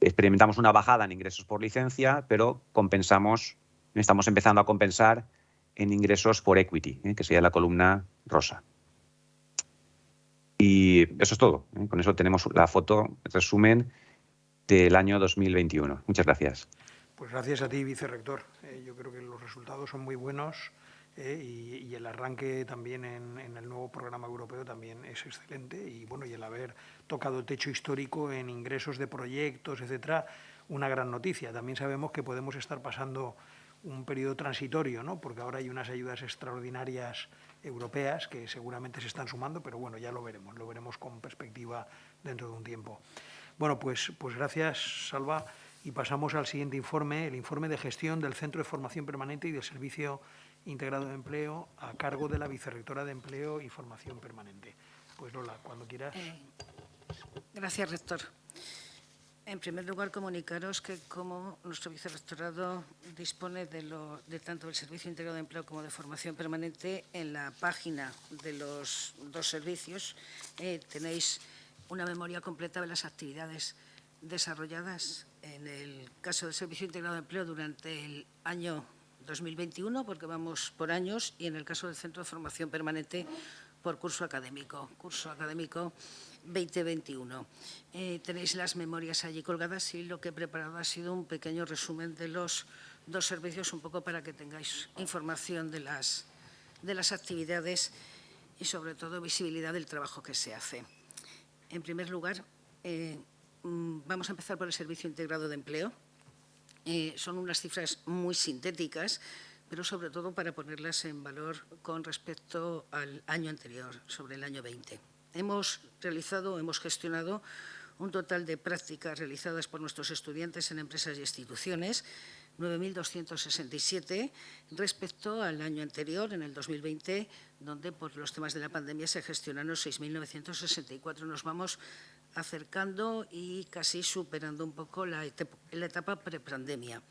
experimentamos una bajada en ingresos por licencia, pero compensamos, estamos empezando a compensar en ingresos por equity, ¿eh? que sería la columna rosa. Y eso es todo. ¿eh? Con eso tenemos la foto, resumen del año 2021. Muchas gracias. Pues gracias a ti, vicerrector. Eh, yo creo que los resultados son muy buenos ¿eh? y, el arranque también en, el nuevo programa europeo también es excelente y bueno y el haber tocado techo histórico en ingresos de proyectos etcétera una gran noticia también sabemos que podemos estar pasando un periodo transitorio no porque ahora hay unas ayudas extraordinarias europeas que seguramente se están sumando pero bueno ya lo veremos lo veremos con perspectiva dentro de un tiempo bueno pues pues gracias Salva y pasamos al siguiente informe, el informe de gestión del Centro de Formación Permanente y del Servicio integrado de empleo a cargo de la vicerrectora de Empleo y Formación Permanente. Pues Lola, cuando quieras. Eh, gracias, rector. En primer lugar, comunicaros que como nuestro vicerrectorado dispone de, lo, de tanto del Servicio Integrado de Empleo como de Formación Permanente, en la página de los dos servicios eh, tenéis una memoria completa de las actividades desarrolladas. En el caso del Servicio Integrado de Empleo durante el año 2021, porque vamos por años, y en el caso del Centro de Formación Permanente por curso académico, curso académico 2021. Eh, tenéis las memorias allí colgadas y lo que he preparado ha sido un pequeño resumen de los dos servicios, un poco para que tengáis información de las, de las actividades y, sobre todo, visibilidad del trabajo que se hace. En primer lugar, eh, mm, vamos a empezar por el Servicio Integrado de Empleo, eh, son unas cifras muy sintéticas, pero sobre todo para ponerlas en valor con respecto al año anterior, sobre el año 20. Hemos realizado, hemos gestionado un total de prácticas realizadas por nuestros estudiantes en empresas y instituciones, 9.267 respecto al año anterior, en el 2020, donde por los temas de la pandemia se gestionaron 6.964. Nos vamos acercando y casi superando un poco la etapa, etapa prepandemia.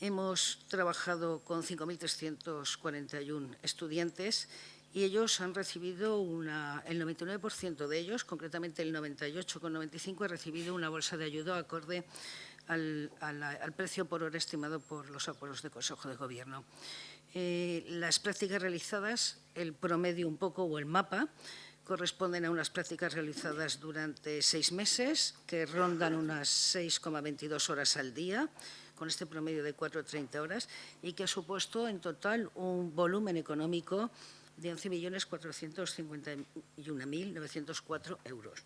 Hemos trabajado con 5.341 estudiantes y ellos han recibido una, el 99% de ellos, concretamente el 98,95, ha recibido una bolsa de ayuda acorde al, precio por hora estimado por los acuerdos de Consejo de Gobierno. Eh, las prácticas realizadas, el promedio un poco o el mapa, corresponden a unas prácticas realizadas durante seis meses, que rondan unas 6,22 horas al día, con este promedio de 4,30 horas, y que ha supuesto en total un volumen económico de 11.451.904 euros.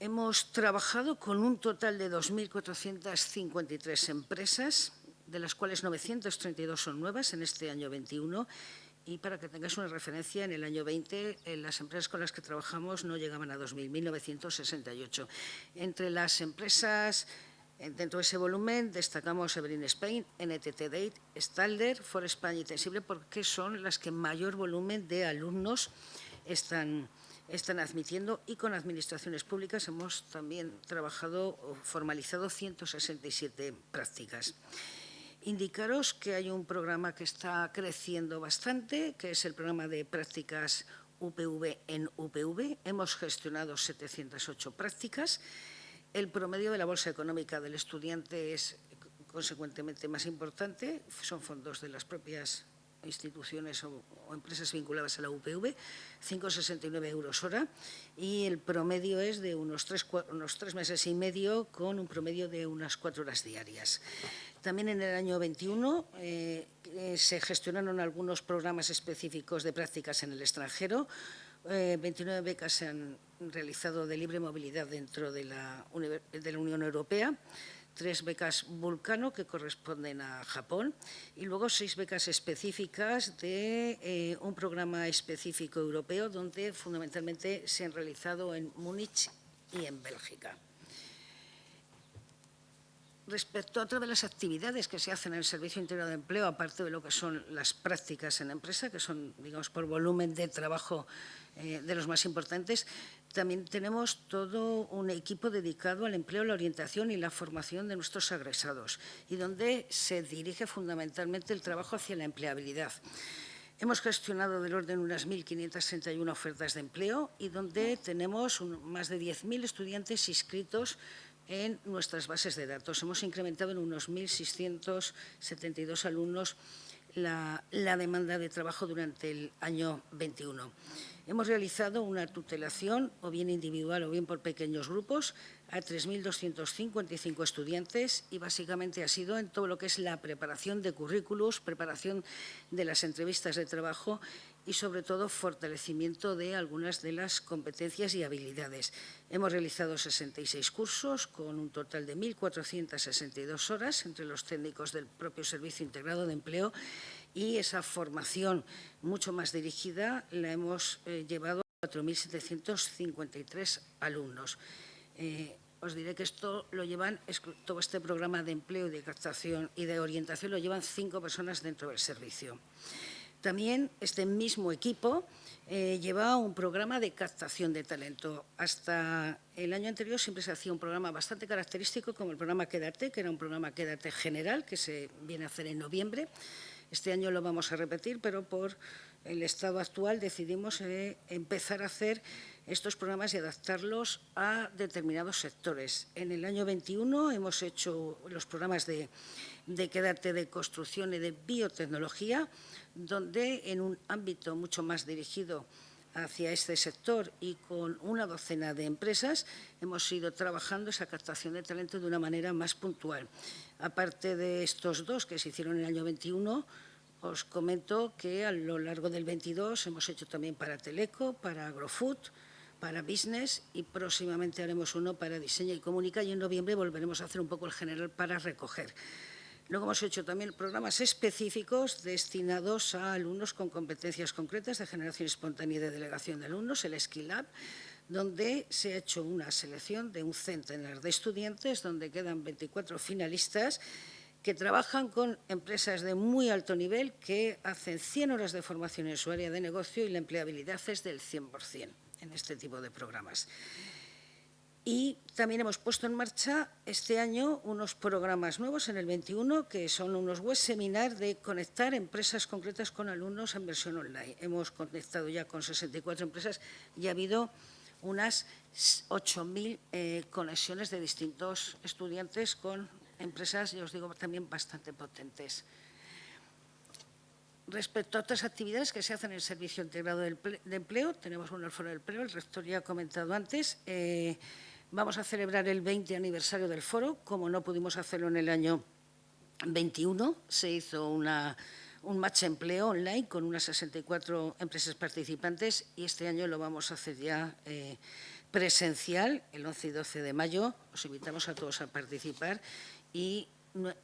Hemos trabajado con un total de 2.453 empresas, de las cuales 932 son nuevas en este año 21 y para que tengáis una referencia, en el año 20 eh, las empresas con las que trabajamos no llegaban a 2.000, 1.968. Entre las empresas dentro de ese volumen destacamos Everin Spain, NTT Date, Stalder, For España y Tensible porque son las que mayor volumen de alumnos están, están admitiendo y con administraciones públicas hemos también trabajado o formalizado 167 prácticas. Indicaros que hay un programa que está creciendo bastante, que es el programa de prácticas UPV en UPV. Hemos gestionado 708 prácticas. El promedio de la bolsa económica del estudiante es consecuentemente más importante, son fondos de las propias instituciones o, empresas vinculadas a la UPV, 5,69 euros hora, y el promedio es de unos tres, meses y medio con un promedio de unas cuatro horas diarias. También en el año 21 eh, eh, se gestionaron algunos programas específicos de prácticas en el extranjero. 29 eh, becas se han realizado de libre movilidad dentro de la, la Unión Europea. tres becas Vulcano que corresponden a Japón y luego seis becas específicas de eh, un programa específico europeo donde fundamentalmente se han realizado en Múnich y en Bélgica. Respecto a otras de las actividades que se hacen en el Servicio Integrado de Empleo, aparte de lo que son las prácticas en empresa, que son, digamos, por volumen de trabajo eh, de los más importantes, también tenemos todo un equipo dedicado al empleo, la orientación y la formación de nuestros agresados y donde se dirige fundamentalmente el trabajo hacia la empleabilidad. Hemos gestionado del orden unas 1.531 ofertas de empleo y donde tenemos más de 10.000 estudiantes inscritos en nuestras bases de datos. Hemos incrementado en unos 1.672 alumnos la, demanda de trabajo durante el año 21. Hemos realizado una tutelación, o bien individual o bien por pequeños grupos, a 3.255 estudiantes y básicamente ha sido en todo lo que es la preparación de currículos, preparación de las entrevistas de trabajo y, sobre todo, fortalecimiento de algunas de las competencias y habilidades. Hemos realizado 66 cursos con un total de 1.462 horas entre los técnicos del propio Servicio Integrado de Empleo y esa formación mucho más dirigida la hemos eh, llevado a 4.753 alumnos. Eh, os diré que esto lo llevan, todo este programa de empleo y de captación y de orientación lo llevan cinco personas dentro del servicio. También este mismo equipo eh, lleva un programa de captación de talento. Hasta el año anterior siempre se hacía un programa bastante característico como el programa Quédate, que era un programa Quédate general que se viene a hacer en noviembre. Este año lo vamos a repetir, pero por el estado actual decidimos eh, empezar a hacer estos programas y adaptarlos a determinados sectores. En el año 21 hemos hecho los programas de, de Quédate de construcción y de biotecnología, donde en un ámbito mucho más dirigido hacia este sector y con una docena de empresas hemos ido trabajando esa captación de talento de una manera más puntual. Aparte de estos dos que se hicieron en el año 21, os comento que a lo largo del 22 hemos hecho también para Teleco, para Agrofood, para Business y próximamente haremos uno para Diseño y Comunica y en noviembre volveremos a hacer un poco el general para recoger. Luego hemos hecho también programas específicos destinados a alumnos con competencias concretas de generación espontánea y de delegación de alumnos, el Skillab, donde se ha hecho una selección de un centenar de estudiantes, donde quedan 24 finalistas que trabajan con empresas de muy alto nivel que hacen 100 horas de formación en su área de negocio y la empleabilidad es del 100% en este tipo de programas. Y también hemos puesto en marcha este año unos programas nuevos en el 21, que son unos web seminar de conectar empresas concretas con alumnos en versión online. Hemos conectado ya con 64 empresas y ha habido unas 8.000 eh, conexiones de distintos estudiantes con empresas, ya os digo, también bastante potentes. Respecto a otras actividades que se hacen en el Servicio Integrado de Empleo, tenemos un foro del empleo, el rector ya ha comentado antes, eh, Vamos a celebrar el 20 aniversario del foro, como no pudimos hacerlo en el año 21, se hizo un match empleo online con unas 64 empresas participantes y este año lo vamos a hacer ya eh, presencial, el 11 y 12 de mayo. Os invitamos a todos a participar y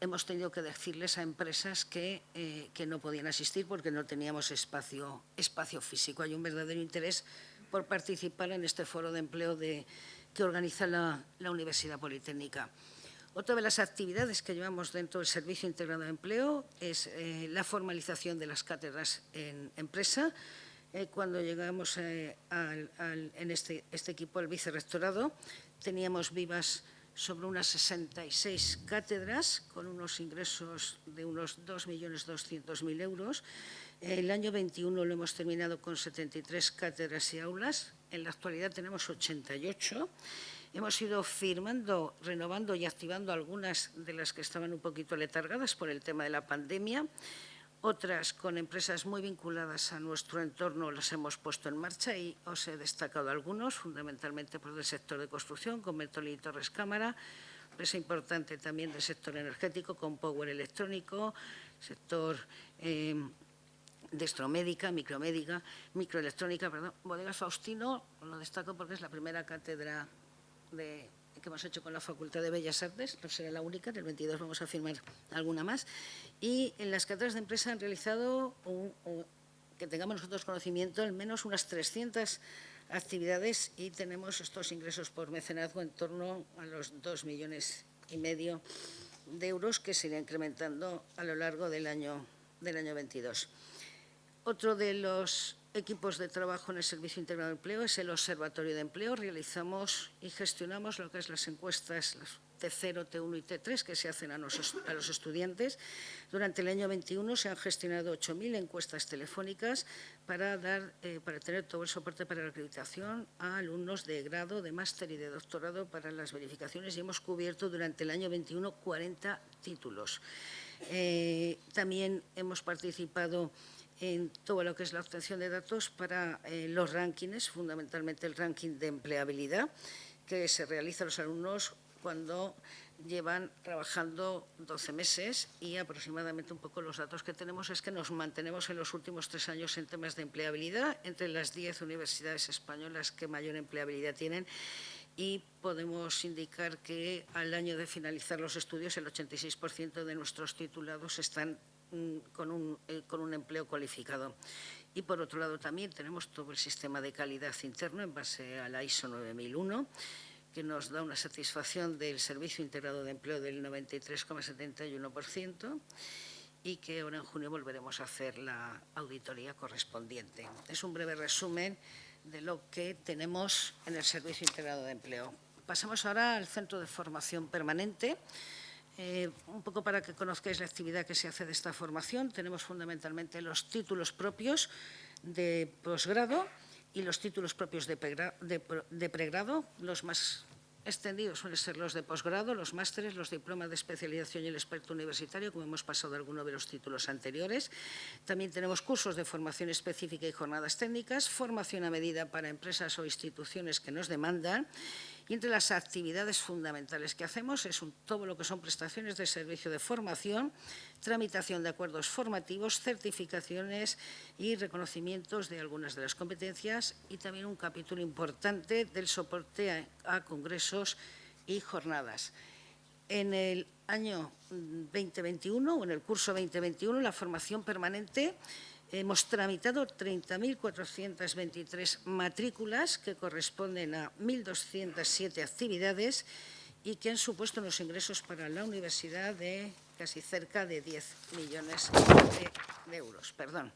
hemos tenido que decirles a empresas que, eh, que no podían asistir porque no teníamos espacio, espacio físico. Hay un verdadero interés por participar en este foro de empleo de que organiza la, Universidad Politécnica. Otra de las actividades que llevamos dentro del Servicio Integrado de Empleo es eh, la formalización de las cátedras en empresa. Eh, cuando llegamos eh, en este, este, equipo al vicerrectorado, teníamos vivas sobre unas 66 cátedras con unos ingresos de unos 2.200.000 euros. El año 21 lo hemos terminado con 73 cátedras y aulas, en la actualidad tenemos 88. Hemos ido firmando, renovando y activando algunas de las que estaban un poquito letargadas por el tema de la pandemia. Otras con empresas muy vinculadas a nuestro entorno las hemos puesto en marcha y os he destacado algunos, fundamentalmente por el sector de construcción, con Bertolini Torres Cámara, empresa importante también del sector energético, con Power Electrónico, sector eh, destromédica, micromédica, microelectrónica, perdón. Bodegas Faustino lo destaco porque es la primera cátedra que hemos hecho con la Facultad de Bellas Artes, no será la única, en el 22 vamos a firmar alguna más, y en las cátedras de empresa han realizado, que tengamos nosotros conocimiento, al menos unas 300 actividades y tenemos estos ingresos por mecenazgo en torno a los 2 millones y medio de euros que se irá incrementando a lo largo del año, del año 22. Otro de los equipos de trabajo en el Servicio Integrado de Empleo es el Observatorio de Empleo. Realizamos y gestionamos lo que es las encuestas T0, T1 y T3 que se hacen a los, a los estudiantes. Durante el año 21 se han gestionado 8.000 encuestas telefónicas para, dar, eh, para tener todo el soporte para la acreditación a alumnos de grado, de máster y de doctorado para las verificaciones y hemos cubierto durante el año 21 40 títulos. Eh, también hemos participado en todo lo que es la obtención de datos para eh, los rankings, fundamentalmente el ranking de empleabilidad, que se realiza a los alumnos cuando llevan trabajando 12 meses y aproximadamente un poco los datos que tenemos es que nos mantenemos en los últimos tres años en temas de empleabilidad entre las 10 universidades españolas que mayor empleabilidad tienen y podemos indicar que al año de finalizar los estudios el 86% de nuestros titulados están con un, eh, con un empleo cualificado. Y por otro lado también tenemos todo el sistema de calidad interno en base a la ISO 9001, que nos da una satisfacción del Servicio Integrado de Empleo del 93,71% y que ahora en junio volveremos a hacer la auditoría correspondiente. Es un breve resumen de lo que tenemos en el Servicio Integrado de Empleo. Pasamos ahora al Centro de Formación Permanente, eh, un poco para que conozcáis la actividad que se hace de esta formación, tenemos fundamentalmente los títulos propios de posgrado y los títulos propios de, pregrado, los más extendidos suelen ser los de posgrado, los másteres, los diplomas de especialización y el experto universitario, como hemos pasado algunos de los títulos anteriores. También tenemos cursos de formación específica y jornadas técnicas, formación a medida para empresas o instituciones que nos demandan y entre las actividades fundamentales que hacemos es todo lo que son prestaciones de servicio de formación, tramitación de acuerdos formativos, certificaciones y reconocimientos de algunas de las competencias y también un capítulo importante del soporte a congresos y jornadas. En el año 2021 o en el curso 2021 la formación permanente Hemos tramitado 30.423 matrículas que corresponden a 1.207 actividades y que han supuesto unos ingresos para la universidad de casi cerca de 10 millones de, euros. Perdón.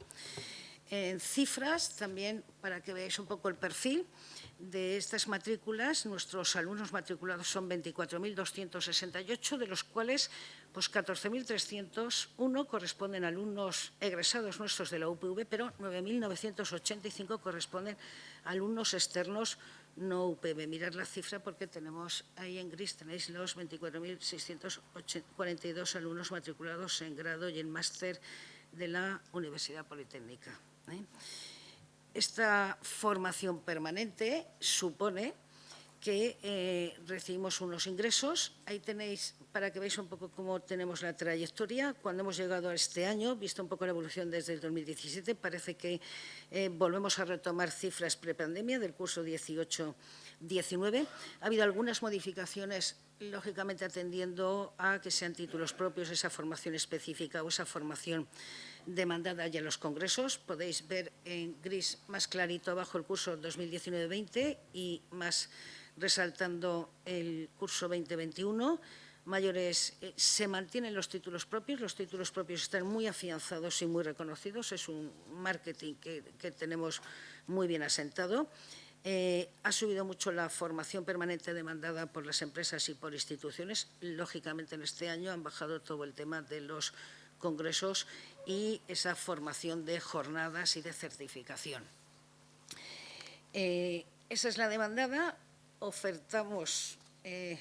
En cifras, también para que veáis un poco el perfil, de estas matrículas, nuestros alumnos matriculados son 24.268, de los cuales pues 14.301 corresponden alumnos egresados nuestros de la UPV, pero 9.985 corresponden a alumnos externos no UPV. Mirad la cifra porque tenemos ahí en gris, tenéis los 24.642 alumnos matriculados en grado y en máster de la Universidad Politécnica. ¿Eh? Esta formación permanente supone que eh, recibimos unos ingresos. Ahí tenéis, para que veáis un poco cómo tenemos la trayectoria, cuando hemos llegado a este año, visto un poco la evolución desde el 2017, parece que eh, volvemos a retomar cifras prepandemia del curso 18-19. Ha habido algunas modificaciones, lógicamente atendiendo a que sean títulos propios, esa formación específica o esa formación demandada ya en los congresos. Podéis ver en gris más clarito abajo el curso 2019-20 y más resaltando el curso 2021. Mayores, eh, se mantienen los títulos propios, los títulos propios están muy afianzados y muy reconocidos, es un marketing que, tenemos muy bien asentado. Eh, ha subido mucho la formación permanente demandada por las empresas y por instituciones. Lógicamente, en este año han bajado todo el tema de los congresos y esa formación de jornadas y de certificación. Eh, esa es la demandada. Ofertamos eh,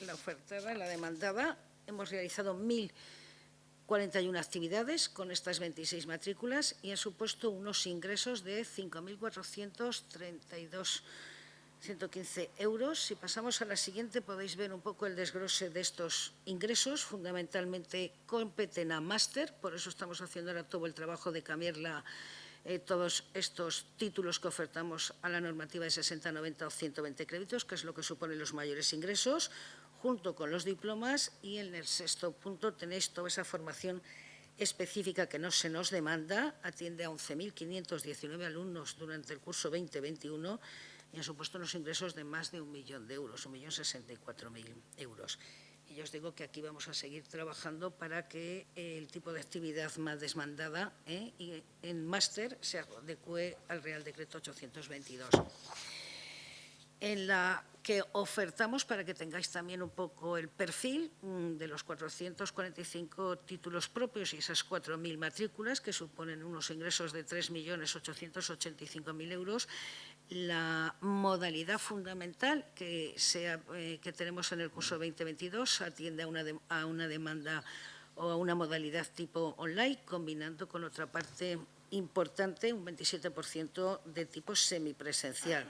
la ofertada, la demandada. Hemos realizado 1.041 actividades con estas 26 matrículas y han supuesto unos ingresos de 5.432 115 euros. Si pasamos a la siguiente podéis ver un poco el desglose de estos ingresos. Fundamentalmente competen a máster, por eso estamos haciendo ahora todo el trabajo de cambiar la, eh, todos estos títulos que ofertamos a la normativa de 60, 90 o 120 créditos, que es lo que suponen los mayores ingresos, junto con los diplomas y en el sexto punto tenéis toda esa formación específica que no se nos demanda, atiende a 11.519 alumnos durante el curso 2021 y ha supuesto unos ingresos de más de un millón de euros, 1.064.000 euros. Y yo os digo que aquí vamos a seguir trabajando para que el tipo de actividad más desmandada ¿eh? y en máster se adecue al Real Decreto 822 en la que ofertamos para que tengáis también un poco el perfil mm, de los 445 títulos propios y esas 4.000 matrículas que suponen unos ingresos de 3.885.000 euros. La modalidad fundamental que, sea, eh, tenemos en el curso 2022 atiende a una, demanda o a una modalidad tipo online, combinando con otra parte importante, un 27% de tipo semipresencial.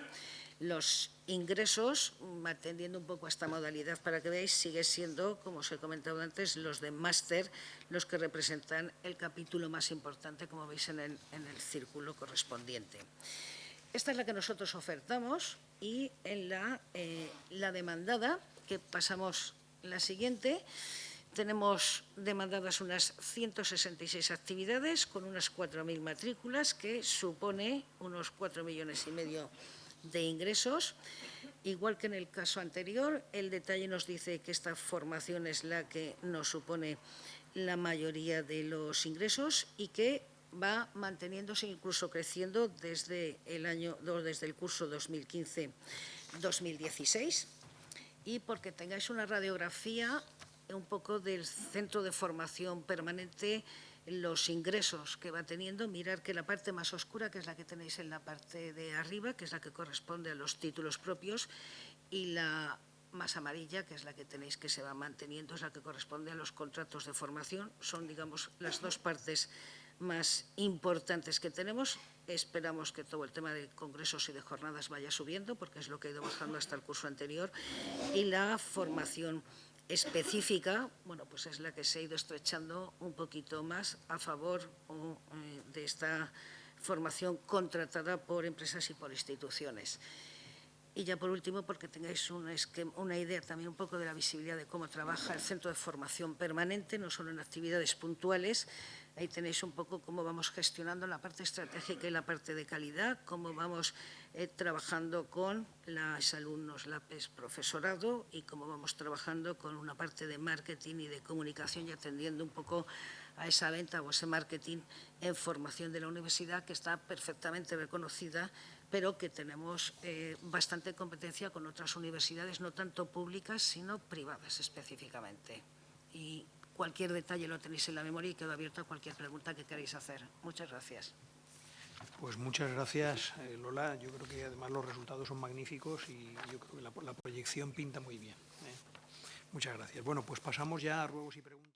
Los ingresos, mm, atendiendo un poco a esta modalidad para que veáis, sigue siendo, como os he comentado antes, los de máster, los que representan el capítulo más importante, como veis en el, círculo correspondiente. Esta es la que nosotros ofertamos y en la, eh, demandada, que pasamos la siguiente, tenemos demandadas unas 166 actividades con unas 4.000 matrículas, que supone unos 4 millones y medio de ingresos. Igual que en el caso anterior, el detalle nos dice que esta formación es la que nos supone la mayoría de los ingresos y que va manteniéndose, incluso creciendo desde el, año, desde el curso 2015-2016. Y porque tengáis una radiografía un poco del centro de formación permanente los ingresos que va teniendo, mirar que la parte más oscura, que es la que tenéis en la parte de arriba, que es la que corresponde a los títulos propios, y la más amarilla, que es la que tenéis que se va manteniendo, es la que corresponde a los contratos de formación. Son, digamos, las dos partes más importantes que tenemos. Esperamos que todo el tema de congresos y de jornadas vaya subiendo, porque es lo que ha ido bajando hasta el curso anterior, y la formación específica, bueno, pues es la que se ha ido estrechando un poquito más a favor eh, de esta formación contratada por empresas y por instituciones. Y ya por último, porque tengáis una idea también un poco de la visibilidad de cómo trabaja el Centro de Formación Permanente, no solo en actividades puntuales, Ahí tenéis un poco cómo vamos gestionando la parte estratégica y la parte de calidad, cómo vamos eh, trabajando con los alumnos, la PES profesorado y cómo vamos trabajando con una parte de marketing y de comunicación y atendiendo un poco a esa venta o ese marketing en formación de la universidad que está perfectamente reconocida pero que tenemos eh, bastante competencia con otras universidades, no tanto públicas, sino privadas específicamente. Y Cualquier detalle lo tenéis en la memoria y quedo abierto a cualquier pregunta que queráis hacer. Muchas gracias. Pues muchas gracias, eh, Lola. Yo creo que además los resultados son magníficos y yo creo que la, proyección pinta muy bien. ¿eh? Muchas gracias. Bueno, pues pasamos ya a ruegos y preguntas.